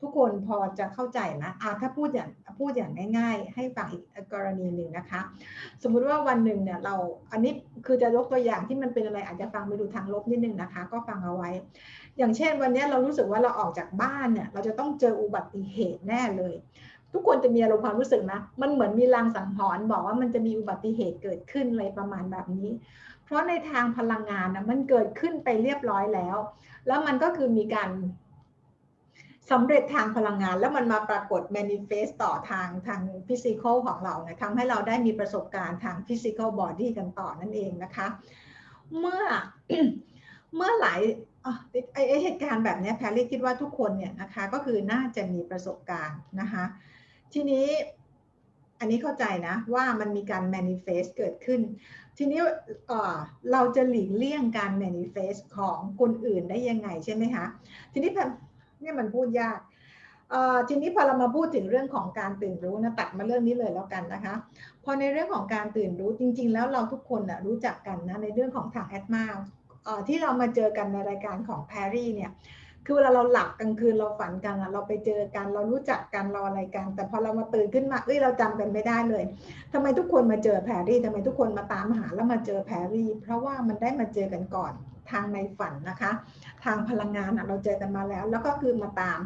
A: ทุกคนพอจะเข้าใจนะอ่าถ้าพูดอย่างพูดอย่างง่าย ๆ ให้ฟังอีกกรณีหนึ่งนะคะ สมมุติว่าวันหนึ่งเนี่ยเราอันนี้คือจะยกตัวอย่างที่มันเป็นอะไรอาจจะฟังไปดูทางลบนิดนึงนะคะ ก็ฟังเอาไว้ อย่างเช่น วันนี้เรารู้สึกว่าเราออกจากบ้านเนี่ยเราจะต้องเจออุบัติเหตุแน่เลย ทุกคนจะมีอารมณ์ความรู้สึกนะ มันเหมือนมีลางสังหรณ์บอกว่ามันจะมีอุบัติเหตุเกิดขึ้นอะไรประมาณแบบนี้ เพราะในทางพลังงานนะมันเกิดขึ้นไปเรียบร้อยแล้ว แล้วมันก็คือมีการ สำเร็จทางพลังงาน แล้วมันมาปรากฏ manifest ต่อทางทาง physical ของเรานะทำให้เราได้มีประสบการณ์ทาง physical body กันต่อนั่นเองนะคะ เมื่อเมื่อหลายไอเหตุการณ์แบบนี้แพรรี่คิดว่าทุกคนเนี่ยนะคะก็คือน่าจะมีประสบการณ์นะคะทีนี้อันนี้เข้าใจนะว่ามันมีการ manifest เกิดขึ้น ทีนี้เราจะหลีกเลี่ยงการ manifest ของคนอื่นได้ยังไงใช่ไหมคะ ทีนี้แบบ เนี่ยมันพูดยากเอ่อทีนี้พอเรามาพูดถึงเรื่องของการตื่นรู้นะตัดมาเรื่องนี้เลยแล้วกันนะคะ พอในเรื่องของการตื่นรู้จริง ๆ แล้วเราทุกคนนะรู้จักกันนะในเรื่องของทางแอดมาที่เรามาเจอกันในรายการของแพรรี่เนี่ยคือเวลาเราหลับกลางคืนเราฝันกันเราไปเจอกันเรารู้จักกันเราอะไรกัน แต่พอเรามาตื่นขึ้นมาเอ้ยเราจำกันไม่ได้เลยทำไมทุกคนมาเจอแพรรี่ทำไมทุกคนมาตามหาแล้วมาเจอแพรรี่ เพราะว่ามันได้มาเจอกันก่อน ทางในฝันนะคะ ทางพลังงานเราเจอกันมาแล้ว แล้วก็คือมาตาม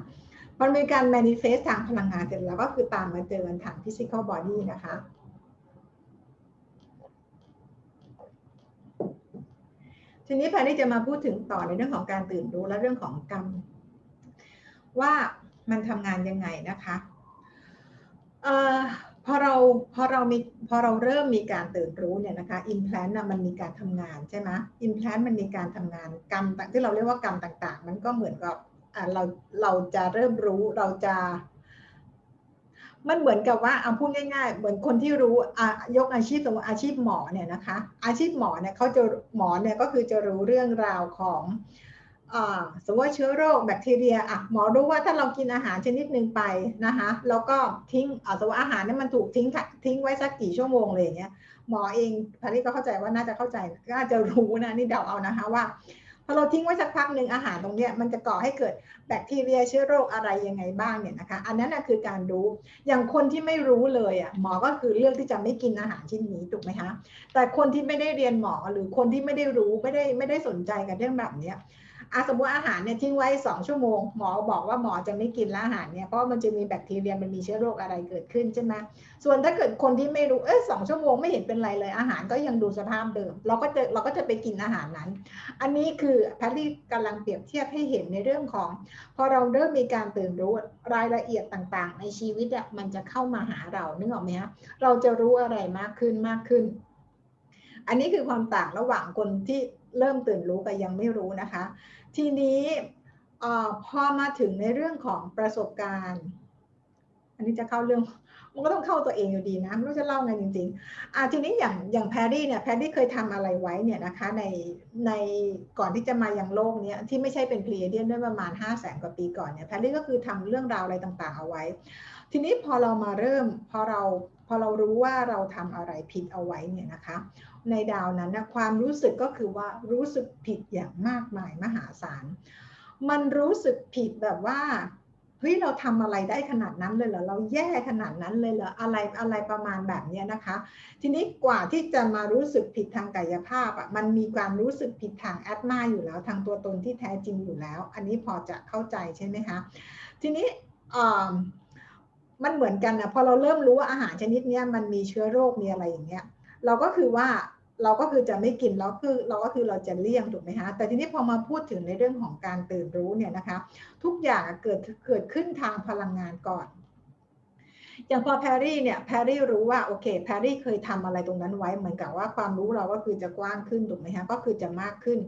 A: มันเป็นการ manifest ทางพลังงานเสร็จแล้วก็คือตามมาเจอกันทาง physical body นะคะทีนี้แพรรี่จะมาพูดถึงต่อในเรื่องของการตื่นรู้และเรื่องของกรรม ว่ามันทำงานยังไงนะคะ อพอเราพอเรามีพอเราเริ่มมีการตื่นรู้เนี่ยนะคะ implant นะมันมีการทำงานใช่ไหม implant มันมีการทำงานกรรมที่เราเรียกว่ากรรมต่าง ๆ มันก็เหมือนกับเราเราจะเริ่มรู้เราจะ มันเหมือนกับว่าเอาพูดง่าย ๆ เหมือนคนที่รู้ยกอาชีพสมมติอาชีพหมอเนี่ยนะคะ อาชีพหมอเนี่ยเขาจะหมอเนี่ยก็คือจะรู้เรื่องราวของ สมมติว่าเชื้อโรคแบคทีเรียอะหมอรู้ว่าถ้าเรากินอาหารชนิดหนึ่งไปนะคะ แล้วก็ทิ้งสมมติอาหารนี่มันถูกทิ้งทิ้งไว้สักกี่ชั่วโมงเลยเงี้ยหมอเองพาริก็เข้าใจว่าน่าจะเข้าใจก็อาจจะรู้นะนี่เดาเอานะคะว่าพอเราทิ้งไว้สักพักหนึ่งอาหารตรงนี้มันจะก่อให้เกิดแบคทีเรียเชื้อโรคอะไรยังไงบ้างเนี่ยนะคะ อันนั้นนะคือการรู้อย่างคนที่ไม่รู้เลยอะหมอก็คือเลือกที่จะไม่กินอาหารชิ้นนี้ถูกไหมคะแต่คนที่ไม่ได้เรียนหมอหรือคนที่ไม่ได้รู้ไม่ได้ไม่ได้สนใจกับเรื่องแบบเนี้ย อาสมมติอาหารเนี่ยทิ้งไว้สองชั่วโมง หมอบอกว่าหมอจะไม่กินแล้วอาหารเนี่ยเพราะมันจะมีแบคทีเรียมันมีเชื้อโรคอะไรเกิดขึ้นใช่ไหมส่วนถ้าเกิดคนที่ไม่รู้เออสองชั่วโมงไม่เห็นเป็นไรเลย อาหารก็ยังดูสภาพเดิม เราก็จะเราก็จะไปกินอาหารนั้น อันนี้คือแพทย์กำลังเปรียบเทียบให้เห็นในเรื่องของ พอเราเริ่มมีการตื่นรู้รายละเอียดต่างๆ ในชีวิตอะมันจะเข้ามาหาเรานึกออกไหมคะเราจะรู้อะไรมากขึ้นมากขึ้น อันนี้คือความต่างระหว่างคนที่เริ่มตื่นรู้กับยังไม่รู้นะคะ ทีนี้พอมาถึงในเรื่องของประสบการณ์ อันนี้จะเข้าเรื่องมันก็ต้องเข้าตัวเองอยู่ดีนะไม่รู้จะเล่าไงจริงๆอ่าทีนี้อย่างอย่างแพรรี่เนี่ยแพรรี่เคยทำอะไรไว้เนี่ยนะคะในในก่อนที่จะมาอย่างโลกเนี้ยที่ไม่ใช่เป็นพลีเดียนด้วยประมาณ5 0 0แสนกว่าปีก่อนเนี่ยแพรรี่ก็คือทำเรื่องราวอะไรต่างๆเอาไว้ ทีนี้พอเรามาเริ่มพอเรา อเรารู้ว่าเราทำอะไรผิดเอาไว้เนี่ยนะคะ ในดาวนั้นนะความรู้สึกก็คือว่ารู้สึกผิดอย่างมากมายมหาศาล มันรู้สึกผิดแบบว่าเฮ้ยเราทำอะไรได้ขนาดนั้นเลยเหรอเราแย่ขนาดนั้นเลยเหรออะไรอะไรประมาณแบบนี้นะคะ ทีนี้กว่าที่จะมารู้สึกผิดทางกายภาพอะมันมีความรู้สึกผิดทางแอดมาอยู่แล้ว ทางตัวตนที่แท้จริงอยู่แล้ว อันนี้พอจะเข้าใจใช่ไหมคะ ทีนี้ มันเหมือนกันนะพอเราเริ่มรู้ว่าอาหารชนิดนี้มันมีเชื้อโรคมีอะไรอย่างเงี้ยเราก็คือว่าเราก็คือจะไม่กินแล้วคือเราก็คือเราจะเลี่ยงถูกไหมคะแต่ทีนี้พอมาพูดถึงในเรื่องของการตื่นรู้เนี่ยนะคะ ทุกอย่างเกิดเกิดขึ้นทางพลังงานก่อน อย่างพอแพรรี่เนี่ยแพรรี่รู้ว่าโอเคแพรรี่เคยทำอะไรตรงนั้นไว้เหมือนกับว่าความรู้เราก็คือจะกว้างขึ้นถูกไหมคะก็คือจะมากขึ้น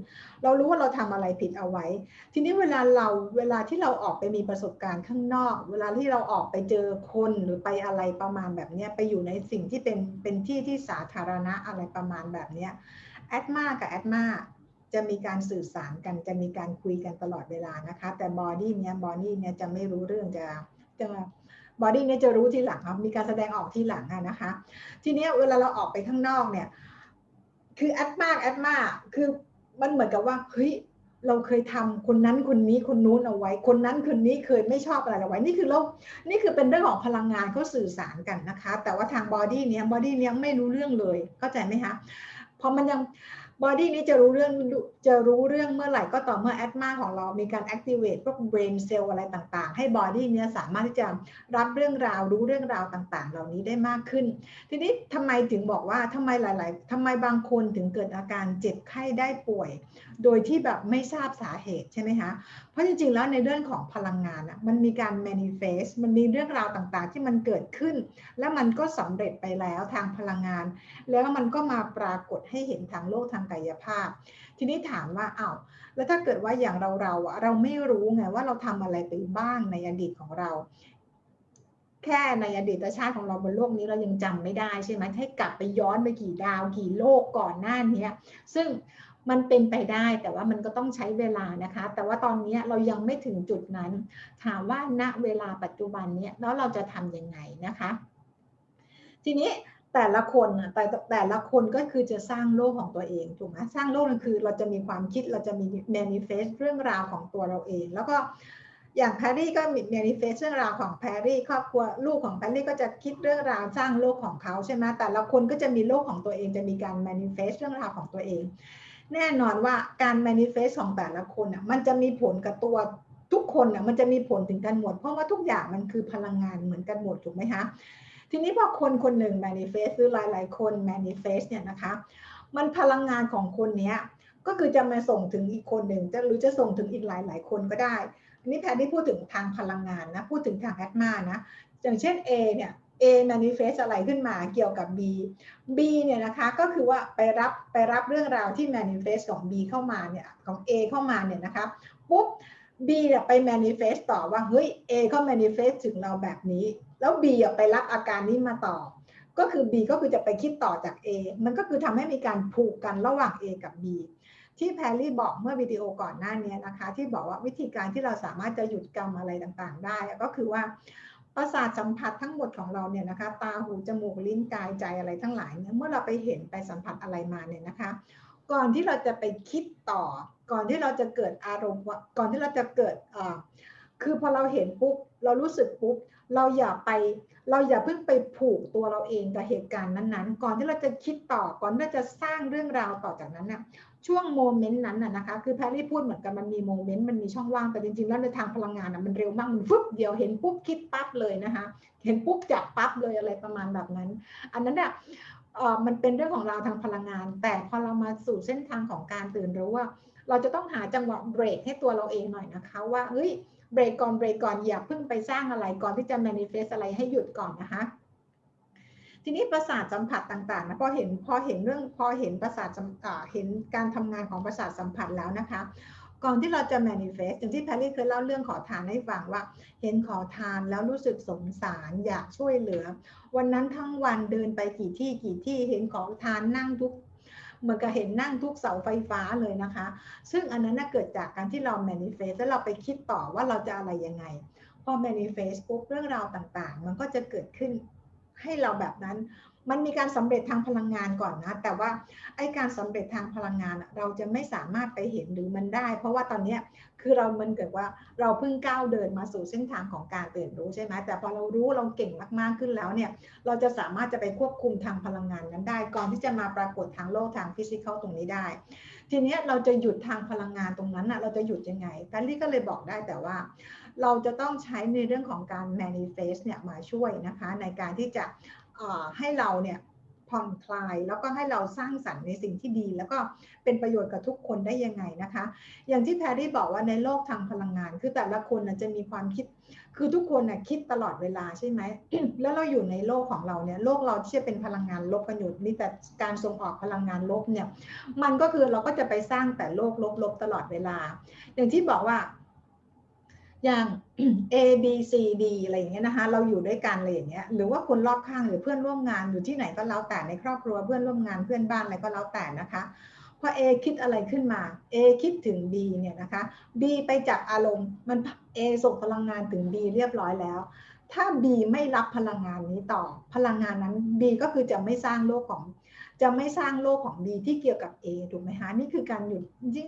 A: เรารู้ว่าเราทำอะไรผิดเอาไว้ ทีนี้เวลาเราเวลาที่เราออกไปมีประสบการณ์ข้างนอก เวลาที่เราออกไปเจอคนหรือไปอะไรประมาณแบบนี้ไปอยู่ในสิ่งที่เป็นเป็นที่ที่สาธารณะอะไรประมาณแบบนี้อัตมากับอัตมาจะมีการสื่อสารกันจะมีการคุยกันตลอดเวลานะคะ แต่ body เนี้ย body เนี้ยจะไม่รู้เรื่องจะจะ body เนี่ยจะรู้ทีหลังครับมีการแสดงออกทีหลังนะคะ ทีนี้เวลาเราออกไปข้างนอกเนี่ย คืออัตมากับอัตมาคือมันเหมือนกับว่าเฮ้ยเราเคยทำคนนั้นคนนี้คนนู้นเอาไว้ คนนั้นคนนี้เคยไม่ชอบอะไรเอาไว้ นี่คือเรา นี่คือเป็นเรื่องของพลังงานเขาสื่อสารกันนะคะ แต่ว่าทาง body เนี้ย body เนี้ยไม่รู้เรื่องเลย เข้าใจไหมคะ พอมันยัง body นี้จะรู้เรื่อง จะรู้เรื่องเมื่อไหร่ก็ต่อเมื่ออัตมาของเรามีการ activate พวก brain cell อะไรต่างๆ ให้ body นี้สามารถที่จะรับเรื่องราวรู้เรื่องราวต่างๆ เหล่านี้ได้มากขึ้น ทีนี้ทำไมถึงบอกว่าทำไมหลาย ๆทำไมบางคนถึงเกิดอาการเจ็บไข้ได้ป่วย โดยที่แบบไม่ทราบสาเหตุใช่ไหมคะ เพราะจริง ๆ แล้วในเรื่องของพลังงานอะมันมีการ manifest มันมีเรื่องราวต่างๆ ที่มันเกิดขึ้น และมันก็สำเร็จไปแล้วทางพลังงาน แล้วมันก็มาปรากฏให้เห็นทางโลกทางกายภาพทีนี้ถามว่าอา้าวแล้วถ้าเกิดว่าอย่างเราเราอะเราไม่รู้ไงว่าเราทำอะไรไปบ้างในอดีตของเรา แค่ในอดีตชาติของเราบนโลกนี้เรายังจำไม่ได้ใช่ไหมให้กลับไปย้อนไปกี่ดาวกี่โลกก่อนหน้านี้ซึ่งมันเป็นไปได้แต่ว่ามันก็ต้องใช้เวลานะคะ แต่ว่าตอนนี้เรายังไม่ถึงจุดนั้น ถามว่าณเวลาปัจจุบันนี้แล้วเราจะทำยังไงนะคะ ทีนี้ แต่ละคนแต่แต่ละคนก็คือจะสร้างโลกของตัวเองถูกไหมสร้างโลกนั่นคือเราจะมีความคิดเราจะมี manifest เรื่องราวของตัวเราเอง แล้วก็อย่างแพรรี่ก็มี manifest เรื่องราวของแพรรี่ครอบครัวลูกของแพรรี่ก็จะคิดเรื่องราวสร้างโลกของเขาใช่ไหมแต่ละคนก็จะมีโลกของตัวเองจะมีการ manifest เรื่องราวของตัวเอง แน่นอนว่าการ manifest ของแต่ละคนอะมันจะมีผลกับตัวทุกคนอะมันจะมีผลถึงกันหมด เพราะว่าทุกอย่างมันคือพลังงานเหมือนกันหมดถูกไหมคะ ทีนี้พอคนคนหนึ่ง manifest หรือหลาย ๆ คน manifest เนี่ยนะคะ มันพลังงานของคนนี้ก็คือจะมาส่งถึงอีกคนหนึ่งจะหรือจะส่งถึงอีกหลายๆคนก็ได้ อันนี้แพทย์ที่พูดถึงทางพลังงานนะ พูดถึงทางแอดมานะ อย่างเช่น A เนี่ย A manifest อะไรขึ้นมาเกี่ยวกับ B B เนี่ยนะคะก็คือว่าไปรับไปรับเรื่องราวที่ manifest ของ B เข้ามาเนี่ยของ A เข้ามาเนี่ยนะคะปุ๊บ B เนี่ยไป manifest ต่อว่าเฮ้ย A เขา manifest ถึงเราแบบนี้ แล้ว B ไปรับอาการนี้มาต่อ ก็คือ B ก็คือจะไปคิดต่อจาก A มันก็คือทำให้มีการผูกกันระหว่าง A กับ B ที่แพรรี่บอกเมื่อวิดีโอก่อนหน้านี้นะคะ ที่บอกว่าวิธีการที่เราสามารถจะหยุดกรรมอะไรต่างๆ ได้ ก็คือว่าประสาทสัมผัสทั้งหมดของเราเนี่ยนะคะ ตาหูจมูกลิ้นกายใจอะไรทั้งหลายเนี่ยเมื่อเราไปเห็นไปสัมผัสอะไรมาเนี่ยนะคะ ก่อนที่เราจะไปคิดต่อ ก่อนที่เราจะเกิดอารมณ์ก่อนที่เราจะเกิดอ่า คือพอเราเห็นปุ๊บเรารู้สึกปุ๊บเราอย่าไป เราอย่าเพิ่งไปผูกตัวเราเองกับเหตุการณ์นั้นๆ ก่อนที่เราจะคิดต่อก่อนที่เราจะสร้างเรื่องราวต่อจากนั้นเนี่ยช่วงโมเมนต์นั้นน่ะนะคะคือแพรรี่พูดเหมือนกันมันมีโมเมนต์มันมีช่องว่างแต่จริงๆ แล้วในทางพลังงานอะมันเร็วมากมันฟึบเดียวเห็นปุ๊บคิดปั๊บเลยนะคะเห็นปุ๊บจับปั๊บเลยอะไรประมาณแบบนั้น อันนั้นเนี่ยมันเป็นเรื่องของเราทางพลังงาน แต่พอเรามาสู่เส้นทางของการตื่นรู้ว่า เราจะต้องหาจังหวะเบรกให้ตัวเราเองหน่อยนะคะว่าเฮ้ย เบรกก่อนเบรกก่อนอย่าเพิ่งไปสร้างอะไรก่อนที่จะ manifest อะไรให้หยุดก่อนนะคะ ทีนี้ประสาทสัมผัสต่างๆนะพอเห็นพอเห็นเรื่องพอเห็นประสาทเห็นการทำงานของประสาทสัมผัสแล้วนะคะ ก่อนที่เราจะ manifest อย่างที่แพรรี่เคยเล่าเรื่องขอทานให้ฟังว่า เห็นขอทานแล้วรู้สึกสงสารอยากช่วยเหลือ วันนั้นทั้งวันเดินไปกี่ที่กี่ที่เห็นขอทานนั่งทุก เหมือนกับเห็นนั่งทุกเสาไฟฟ้าเลยนะคะ ซึ่งอันนั้นเกิดจากการที่เรา manifest แล้วเราไปคิดต่อว่าเราจะอะไรยังไง พอ manifest ปุ๊บเรื่องราวต่างๆ มันก็จะเกิดขึ้นให้เราแบบนั้น มันมีการสำเร็จทางพลังงานก่อนนะ แต่ว่าไอการสำเร็จทางพลังงานเราจะไม่สามารถไปเห็นหรือมันได้ เพราะว่าตอนนี้คือเรามันเกิดว่าเราเพิ่งก้าวเดินมาสู่เส้นทางของการตื่นรู้ใช่ไหมแต่พอเรารู้เราเก่งมากๆขึ้นแล้วเนี่ยเราจะสามารถจะไปควบคุมทางพลังงานนั้นได้ ก่อนที่จะมาปรากฏทางโลกทางฟิสิกอลตรงนี้ได้ ทีนี้เราจะหยุดทางพลังงานตรงนั้นนะเราจะหยุดยังไงการลี่ก็เลยบอกได้แต่ว่า เราจะต้องใช้ในเรื่องของการ manifest เนี่ยมาช่วยนะคะในการที่จะ ให้เราเนี่ยผ่อนคลายแล้วก็ให้เราสร้างสรรค์ในสิ่งที่ดี แล้วก็เป็นประโยชน์กับทุกคนได้ยังไงนะคะ อย่างที่แพรรี่บอกว่าในโลกทางพลังงาน คือแต่ละคนจะมีความคิด คือทุกคนนะคิดตลอดเวลาใช่ไหม แล้วเราอยู่ในโลกของเราเนี่ยโลกเราที่จะเป็นพลังงานลบกันอยู่นี่แต่การส่งออกพลังงานลบเนี่ยมันก็คือเราก็จะไปสร้างแต่โลกลบๆตลอดเวลา อย่างที่บอกว่า อย่าง A B C D อะไรอย่างเงี้ยนะคะเราอยู่ด้วยกันอะไรอย่างเงี้ยหรือว่าคนรอบข้างหรือเพื่อนร่วมงานอยู่ที่ไหนก็แล้วแต่ในครอบครัวเพื่อนร่วมงานเพื่อนบ้านอะไรก็แล้วแต่นะคะพอ A คิดอะไรขึ้นมา A คิดถึง B เนี่ยนะคะ B ไปจับอารมณ์มัน A ส่งพลังงานถึง B เรียบร้อยแล้ว ถ้า B ไม่รับพลังงานนี้ต่อ พลังงานนั้น B ก็คือจะไม่สร้างโลกของ จะไม่สร้างโลกของ B ที่เกี่ยวกับ A ถูกไหมคะนี่คือการหยุด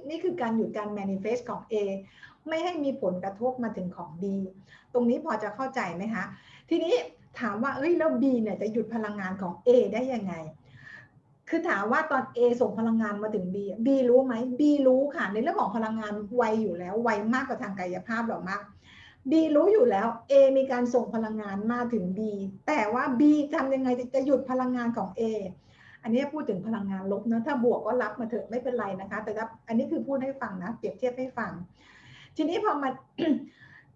A: นี่คือการหยุดการ manifest ของ A ไม่ให้มีผลกระทบมาถึงของ B ตรงนี้พอจะเข้าใจไหมคะทีนี้ถามว่าเอ้ยแล้ว B เนี่ยจะหยุดพลังงานของ A ได้ยังไง คือถามว่าตอน A ส่งพลังงานมาถึง B B รู้ไหม B รู้ค่ะในเรื่องของพลังงานไวอยู่แล้วไวมากกว่าทางกายภาพหรอกมาก B รู้อยู่แล้ว A มีการส่งพลังงานมาถึง B แต่ว่า B ทำยังไงจะหยุดพลังงานของ A อันนี้พูดถึงพลังงานลบนะถ้าบวกก็รับมาเถอะไม่เป็นไรนะคะ แต่อันนี้คือพูดให้ฟังนะเปรียบเทียบให้ฟัง ทีนี้พอมา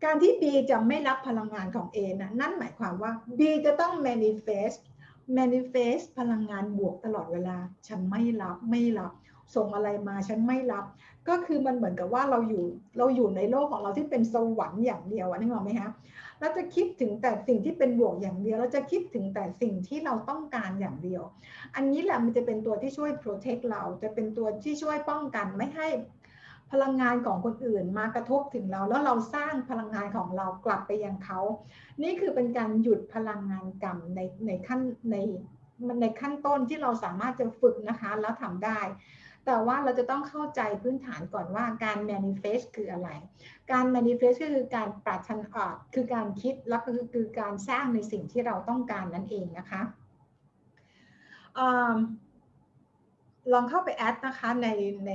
A: การที่ B จะไม่รับพลังงานของ A นะนั่นหมายความว่า B จะต้อง manifest manifest พลังงานบวกตลอดเวลา ฉันไม่รับไม่รับ ส่งอะไรมาฉันไม่รับ ก็คือมันเหมือนกับว่าเราอยู่เราอยู่ในโลกของเราที่เป็นสวรรค์อย่างเดียวอะนึกออกไหมคะเราจะคิดถึงแต่สิ่งที่เป็นบวกอย่างเดียว เราจะคิดถึงแต่สิ่งที่เราต้องการอย่างเดียว อันนี้แหละมันจะเป็นตัวที่ช่วย protect เรา จะเป็นตัวที่ช่วยป้องกันไม่ให้ พลังงานของคนอื่นมากระทบถึงเรา แล้วเราสร้างพลังงานของเรากลับไปยังเขา นี่คือเป็นการหยุดพลังงานกรรมในในขั้นในในขั้นต้นที่เราสามารถจะฝึกนะคะแล้วทำได้ แต่ว่าเราจะต้องเข้าใจพื้นฐานก่อนว่าการ manifest คืออะไร การ manifest ก็คือการปรารถนาคือการคิดแล้วก็คือการสร้างในสิ่งที่เราต้องการนั่นเองนะคะ ลองเข้าไปแอดนะคะในใน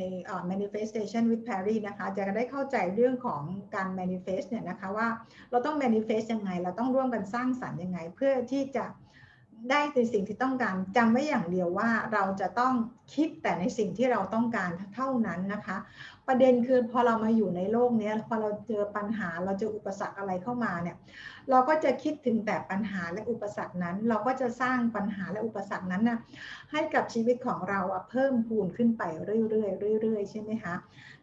A: manifestation with Perry นะคะจะได้เข้าใจเรื่องของการ manifest เนี่ยนะคะว่าเราต้อง manifest ยังไง เราต้องร่วมกันสร้างสรรค์ยังไง เพื่อที่จะ ได้ในสิ่งที่ต้องการจำไว้อย่างเดียวว่าเราจะต้องคิดแต่ในสิ่งที่เราต้องการเท่านั้นนะคะ ประเด็นคือพอเรามาอยู่ในโลกนี้พอเราเจอปัญหาเราเจออุปสรรคอะไรเข้ามาเนี่ยเราก็จะคิดถึงแต่ปัญหาและอุปสรรคนั้น เราก็จะสร้างปัญหาและอุปสรรคนั้นนะให้กับชีวิตของเราเพิ่มพูนขึ้นไปเรื่อยๆเรื่อยๆใช่ไหมคะ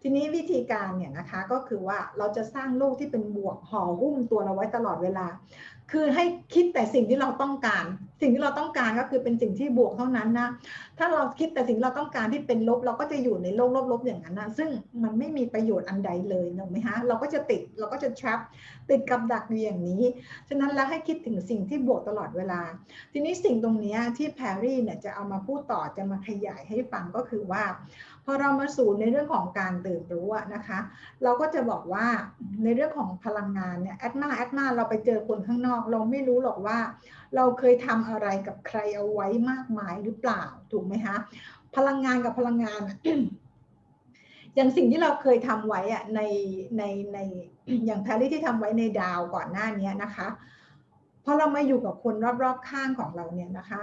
A: ทีนี้วิธีการเนี่ยนะคะก็คือว่าเราจะสร้างโลกที่เป็นบวกห่อหุ้มตัวเราไว้ตลอดเวลา คือให้คิดแต่สิ่งที่เราต้องการ สิ่งที่เราต้องการก็คือเป็นสิ่งที่บวกเท่านั้นนะ ถ้าเราคิดแต่สิ่งเราต้องการที่เป็นลบ เราก็จะอยู่ในโลกลบๆอย่างนั้นนะซึ่งมันไม่มีประโยชน์อันใดเลยถูกไหมฮะ เราก็จะติด เราก็จะ trap ติดกับดักอยู่อย่างนี้ ฉะนั้นแล้วให้คิดถึงสิ่งที่บวกตลอดเวลา ทีนี้สิ่งตรงนี้ที่แพรรี่เนี่ยจะเอามาพูดต่อ จะมาขยายให้ฟังก็คือว่า อเรามาสู่ในเรื่องของการตื่นรู้นะคะ เราก็จะบอกว่าในเรื่องของพลังงานเนี่ยแอดมาแอดมาเราไปเจอคนข้างนอก เราไม่รู้หรอกว่า เราเคยทำอะไรกับใครเอาไว้มากมายหรือเปล่าถูกไหมคะพลังงานกับพลังงานอย่างสิ่งที่เราเคยทำไว้อะในในในอย่างแพรรี่ที่ทำไว้ในดาวก่อนหน้านี้นะคะพอเรามาอยู่กับคนรอบๆข้างของเราเนี่ยนะคะ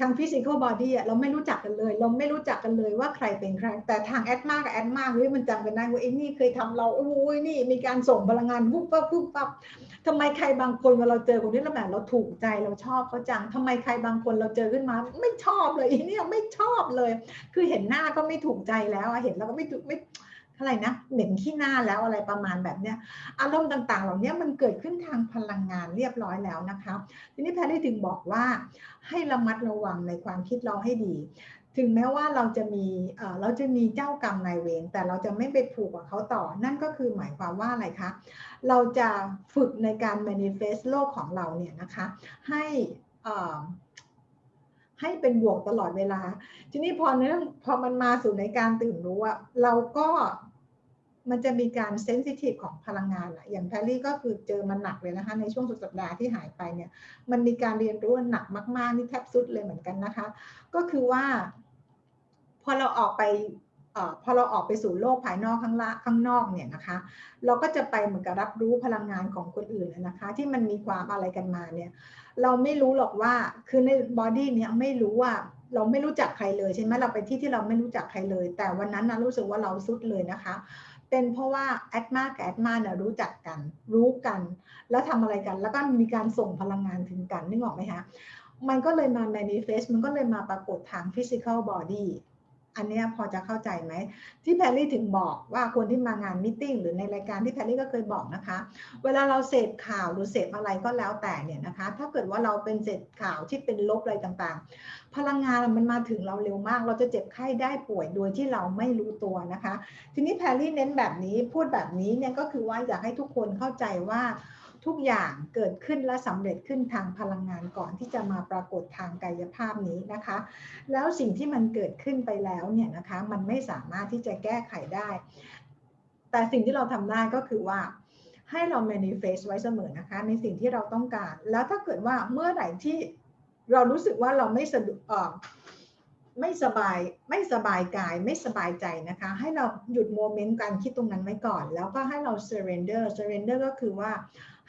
A: ทางฟิสิกอลบอดี้เราไม่รู้จักกันเลย เราไม่รู้จักกันเลยว่าใครเป็นใคร แต่ทางแอดมากับแอดมาเฮ้ยมันจำกันได้ว่าไอ้นี่เคยทำเราโอ้ยนี่มีการส่งพลังงานปุ๊บปั๊บปุ๊บปั๊บทำไมใครบางคนเวลาเราเจอคนที่เราแบบเราถูกใจเราชอบเขาจังทำไมใครบางคนเราเจอขึ้นมา ไม่ชอบเลยไอ้นี่ไม่ชอบเลย คือเห็นหน้าก็ไม่ถูกใจแล้วเห็นแล้วก็ไม่ไม่ อะไรนะเหม็นขี้หน้าแล้วอะไรประมาณแบบเนี้ยอารมณ์ต่างๆ เหล่านี้มันเกิดขึ้นทางพลังงานเรียบร้อยแล้วนะคะทีนี้แพทย์ได้ถึงบอกว่าให้ระมัดระวังในความคิดเราให้ดี ถึงแม้ว่าเราจะมีเราจะมีเจ้ากรรมนายเวรแต่เราจะไม่ไปผูกกับเขาต่อ นั่นก็คือหมายความว่าอะไรคะเราจะฝึกในการ manifest โลกของเราเนี่ยนะคะให้ให้เป็นบวกตลอดเวลา ทีนี้พอเนื่องพอมันมาสู่ในการตื่นรู้อะเราก็ มันจะมีการเซนซิทีฟของพลังงานอะอย่างแพรรี่ก็คือเจอมันหนักเลยนะคะ ในช่วงสุดสัปดาห์ที่หายไปเนี่ย มันมีการเรียนรู้หนักมาก ๆ นี่แทบสุดเลยเหมือนกันนะคะ ก็คือว่า พอเราออกไปอพอเราออกไปสู่โลกภายนอกข้างละข้างนอกเนี่ยนะคะ เราก็จะไปเหมือนกับรับรู้พลังงานของคนอื่นนะคะ ที่มันมีความอะไรกันมาเนี่ย เราไม่รู้หรอกว่าคือในบอดี้เนี่ยไม่รู้ว่าเราไม่รู้จักใครเลยใช่ไหมเราไปที่ที่เราไม่รู้จักใครเลย แต่วันนั้นนะรู้สึกว่าเราสุดเลยนะคะ เป็นเพราะว่าแอดมากับแอดมาเนี่ยรู้จักกัน รู้กัน แล้วทำอะไรกัน แล้วก็มีการส่งพลังงานถึงกันนึกออกไหมคะมันก็เลยมา manifest มันก็เลยมาปรากฏทาง physical body อันนี้พอจะเข้าใจไหม ที่แพรรี่ถึงบอกว่าคนที่มางานมิ팅หรือในรายการที่แพรรี่ก็เคยบอกนะคะ เวลาเราเสพข่าวหรือเสพอะไรก็แล้วแต่เนี่ยนะคะ ถ้าเกิดว่าเราเป็นเสพข่าวที่เป็นลบอะไรต่างๆ พลังงานมันมาถึงเราเร็วมาก เราจะเจ็บไข้ได้ป่วยโดยที่เราไม่รู้ตัวนะคะ ทีนี้แพรรี่เน้นแบบนี้พูดแบบนี้เนี่ยก็คือว่าอยากให้ทุกคนเข้าใจว่าทุกอย่างเกิดขึ้นและสำเร็จขึ้นทางพลังงานก่อนที่จะมาปรากฏทางกายภาพนี้นะคะ แล้วสิ่งที่มันเกิดขึ้นไปแล้วเนี่ยนะคะมันไม่สามารถที่จะแก้ไขได้ แต่สิ่งที่เราทำได้ก็คือว่าให้เรา manifest ไว้เสมอนะคะ ในสิ่งที่เราต้องการ แล้วถ้าเกิดว่าเมื่อไหร่ที่ เรารู้สึกว่าเราไม่สะดวกไม่สบายไม่สบายกายไม่สบายใจนะคะ ให้เราหยุดโมเมนต์การคิดตรงนั้นไว้ก่อน แล้วก็ให้เรา surrender surrender ก็คือว่า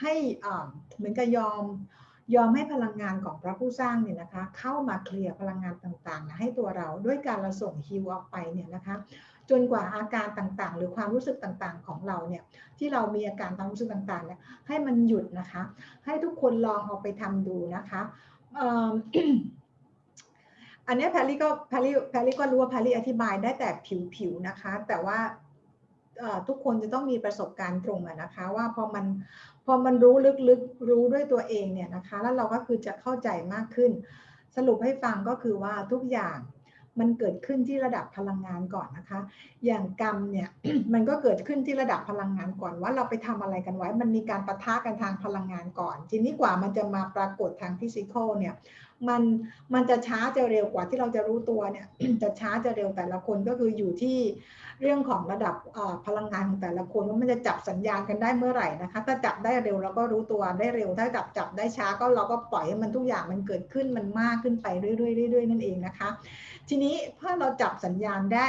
A: ให้เหมือนกับยอมยอมให้พลังงานของพระผู้สร้างเนี่ยนะคะ เข้ามาเคลียร์พลังงานต่างๆให้ตัวเราด้วยการเราส่งฮิวออกไปเนี่ยนะคะจนกว่าอาการต่างๆ หรือความรู้สึกต่างๆของเราเนี่ยที่เรามีอาการความรู้สึกต่างๆเนี่ยให้มันหยุดนะคะ ให้ทุกคนลองเอาไปทำดูนะคะ อันนี้แพรรี่ก็แพรรี่แพรรี่ก็รู้ว่าแพรรี่อธิบายได้แต่ผิวๆนะคะ แต่ว่าทุกคนจะต้องมีประสบการณ์ตรงนะคะว่าพอมันพอมันรู้ลึกๆรู้ด้วยตัวเองเนี่ยนะคะ แล้วเราก็คือจะเข้าใจมากขึ้น สรุปให้ฟังก็คือว่าทุกอย่าง มันเกิดขึ้นที่ระดับพลังงานก่อนนะคะ อย่างกรรมเนี่ยมันก็เกิดขึ้นที่ระดับพลังงานก่อนว่าเราไปทำอะไรกันไว้ มันมีการปะทะกันทางพลังงานก่อน ทีนี้กว่ามันจะมาปรากฏทางฟิสิกอลเนี่ย มันมันจะช้าจะเร็วกว่าที่เราจะรู้ตัวเนี่ยจะช้าจะเร็วแต่ละคนก็คืออยู่ที่เรื่องของระดับพลังงานของแต่ละคนว่ามันจะจับสัญญาณกันได้เมื่อไหร่นะคะ ถ้าจับได้เร็วเราก็รู้ตัวได้เร็ว ถ้าจับจับได้ช้าก็เราก็ปล่อยให้มันทุกอย่างมันเกิดขึ้นมันมากขึ้นไปเรื่อยๆเรื่อยๆนั่นเองนะคะ ทีนี้ถ้าเราจับสัญญาณได้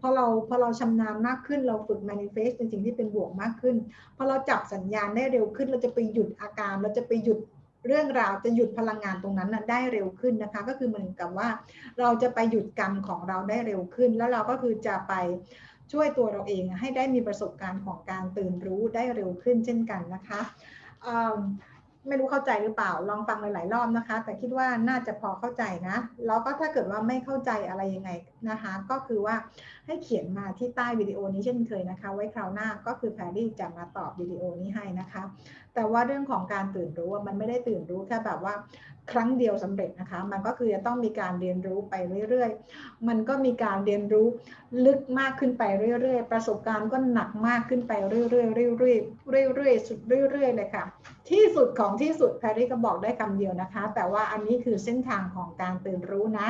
A: พอเราพอเราชำนาญมากขึ้นเราฝึก manifest เป็นสิ่งที่เป็นบวกมากขึ้นพอเราจับสัญญาณได้เร็วขึ้น เราจะไปหยุดอาการ เราจะไปหยุด เรื่องราวจะหยุดพลังงานตรงนั้นนะได้เร็วขึ้นนะคะ ก็คือเหมือนกับว่า เราจะไปหยุดกรรมของเราได้เร็วขึ้น แล้วเราก็คือจะไปช่วยตัวเราเองให้ได้มีประสบการณ์ของการตื่นรู้ได้เร็วขึ้นเช่นกันนะคะไม่รู้เข้าใจหรือเปล่าลองฟังหลาย ๆ รอบนะคะ แต่คิดว่าน่าจะพอเข้าใจนะ แล้วก็ถ้าเกิดว่าไม่เข้าใจอะไรยังไงนะคะ ก็คือว่า ให้เขียนมาที่ใต้วิดีโอนี้เช่นเคยนะคะ ไว้คราวหน้าก็คือแพรรี่จะมาตอบวิดีโอนี้ให้นะคะ แต่ว่าเรื่องของการตื่นรู้มันไม่ได้ตื่นรู้แค่แบบว่าครั้งเดียวสำเร็จนะคะ มันก็คือจะต้องมีการเรียนรู้ไปเรื่อยๆ มันก็มีการเรียนรู้ลึกมากขึ้นไปเรื่อยๆ ประสบการณ์ก็หนักมากขึ้นไปเรื่อยๆเรื่อยๆเรื่อยๆสุดเรื่อยๆเลยค่ะ ที่สุดของที่สุดแพรรี่ก็บอกได้คำเดียวนะคะ แต่ว่าอันนี้คือเส้นทางของการตื่นรู้นะ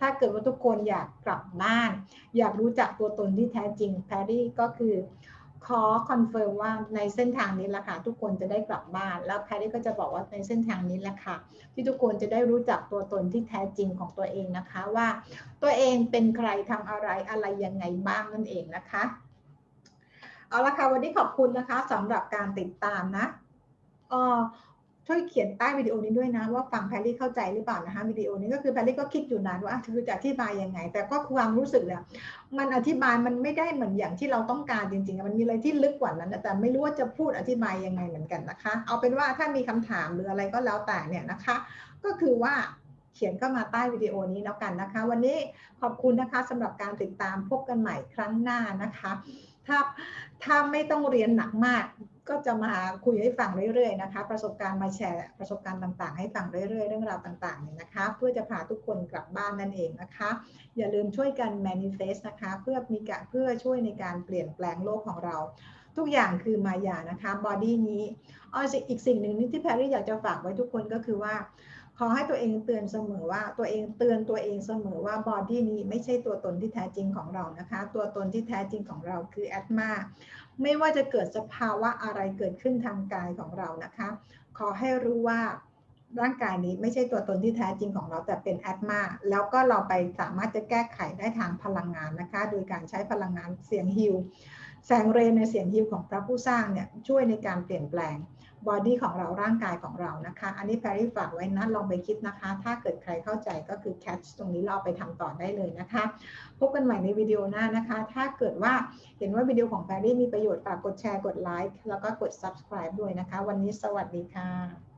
A: ถ้าเกิดว่าทุกคนอยากกลับบ้าน อยากรู้จักจากตัวตนที่แท้จริงแพรรี่ก็คือขอ confirm ว่าในเส้นทางนี้แหละค่ะทุกคนจะได้กลับบ้าน แล้วแพรรี่ก็จะบอกว่าในเส้นทางนี้แหละค่ะ ที่ทุกคนจะได้รู้จักตัวตนที่แท้จริงของตัวเองนะคะว่า ตัวเองเป็นใครทำอะไรอะไรยังไงบ้างนั่นเองนะคะ เอาละค่ะวันนี้ขอบคุณนะคะสำหรับการติดตามนะอ่อ ช่วยเขียนใต้วิดีโอนี้ด้วยนะว่าฟังแพรรี่เข้าใจหรือเปล่านะคะวิดีโอนี้ก็คือแพรรี่ก็คิดอยู่นานว่าคือจะอธิบายยังไง แต่ก็ความรู้สึกเนี่ยมันอธิบายมันไม่ได้เหมือนอย่างที่เราต้องการจริงๆมันมีอะไรที่ลึกกว่านั้นแต่ไม่รู้ว่าจะพูดอธิบายยังไงเหมือนกันนะคะ เอาเป็นว่าถ้ามีคำถามหรืออะไรก็แล้วแต่เนี่ยนะคะ ก็คือว่าเขียนเข้ามาใต้วิดีโอนี้แล้วกันนะคะ วันนี้ขอบคุณนะคะสำหรับการติดตามพบกันใหม่ครั้งหน้านะคะ ถ้าถ้าไม่ต้องเรียนหนักมาก ก็จะมาคุยให้ฟังเรื่อยๆนะคะ ประสบการณ์มาแชร์ประสบการณ์ต่างๆ ให้ฟังเรื่อยๆ เรื่องราวต่างๆเนี่ยนะคะ เพื่อจะพาทุกคนกลับบ้านนั่นเองนะคะ อย่าลืมช่วยกัน manifest นะคะ เพื่อมีการเพื่อช่วยในการเปลี่ยนแปลงโลกของเรา ทุกอย่างคือมายานะคะบอดี้นี้อ๋ออีกสิ่งหนึ่งที่แพรรี่อยากจะฝากไว้ทุกคนก็คือว่าขอให้ตัวเองเตือนเสมอว่าตัวเองเตือนตัวเองเสมอว่าบอดี้นี้ไม่ใช่ตัวตนที่แท้จริงของเรานะคะ ตัวตนที่แท้จริงของเราคือแอดมา ไม่ว่าจะเกิดสภาวะอะไรเกิดขึ้นทางกายของเรานะคะ ขอให้รู้ว่าร่างกายนี้ไม่ใช่ตัวตนที่แท้จริงของเราแต่เป็นแอดมาแล้วก็เราไปสามารถจะแก้ไขได้ทางพลังงานนะคะ โดยการใช้พลังงานเสียงฮิวแสงเรในเสียงฮิวของพระผู้สร้างเนี่ยช่วยในการเปลี่ยนแปลง บอดี้ของเราร่างกายของเรานะคะ อันนี้แพรรี่ฝากไว้นะ ลองไปคิดนะคะ ถ้าเกิดใครเข้าใจก็คือแคชตรงนี้เราไปทำต่อได้เลยนะคะ พบกันใหม่ในวิดีโอหน้านะคะ ถ้าเกิดว่าเห็นว่าวิดีโอของแพรรี่มีประโยชน์ฝากกดแชร์ กดไลค์ แล้วก็กด subscribe ด้วยนะคะ วันนี้สวัสดีค่ะ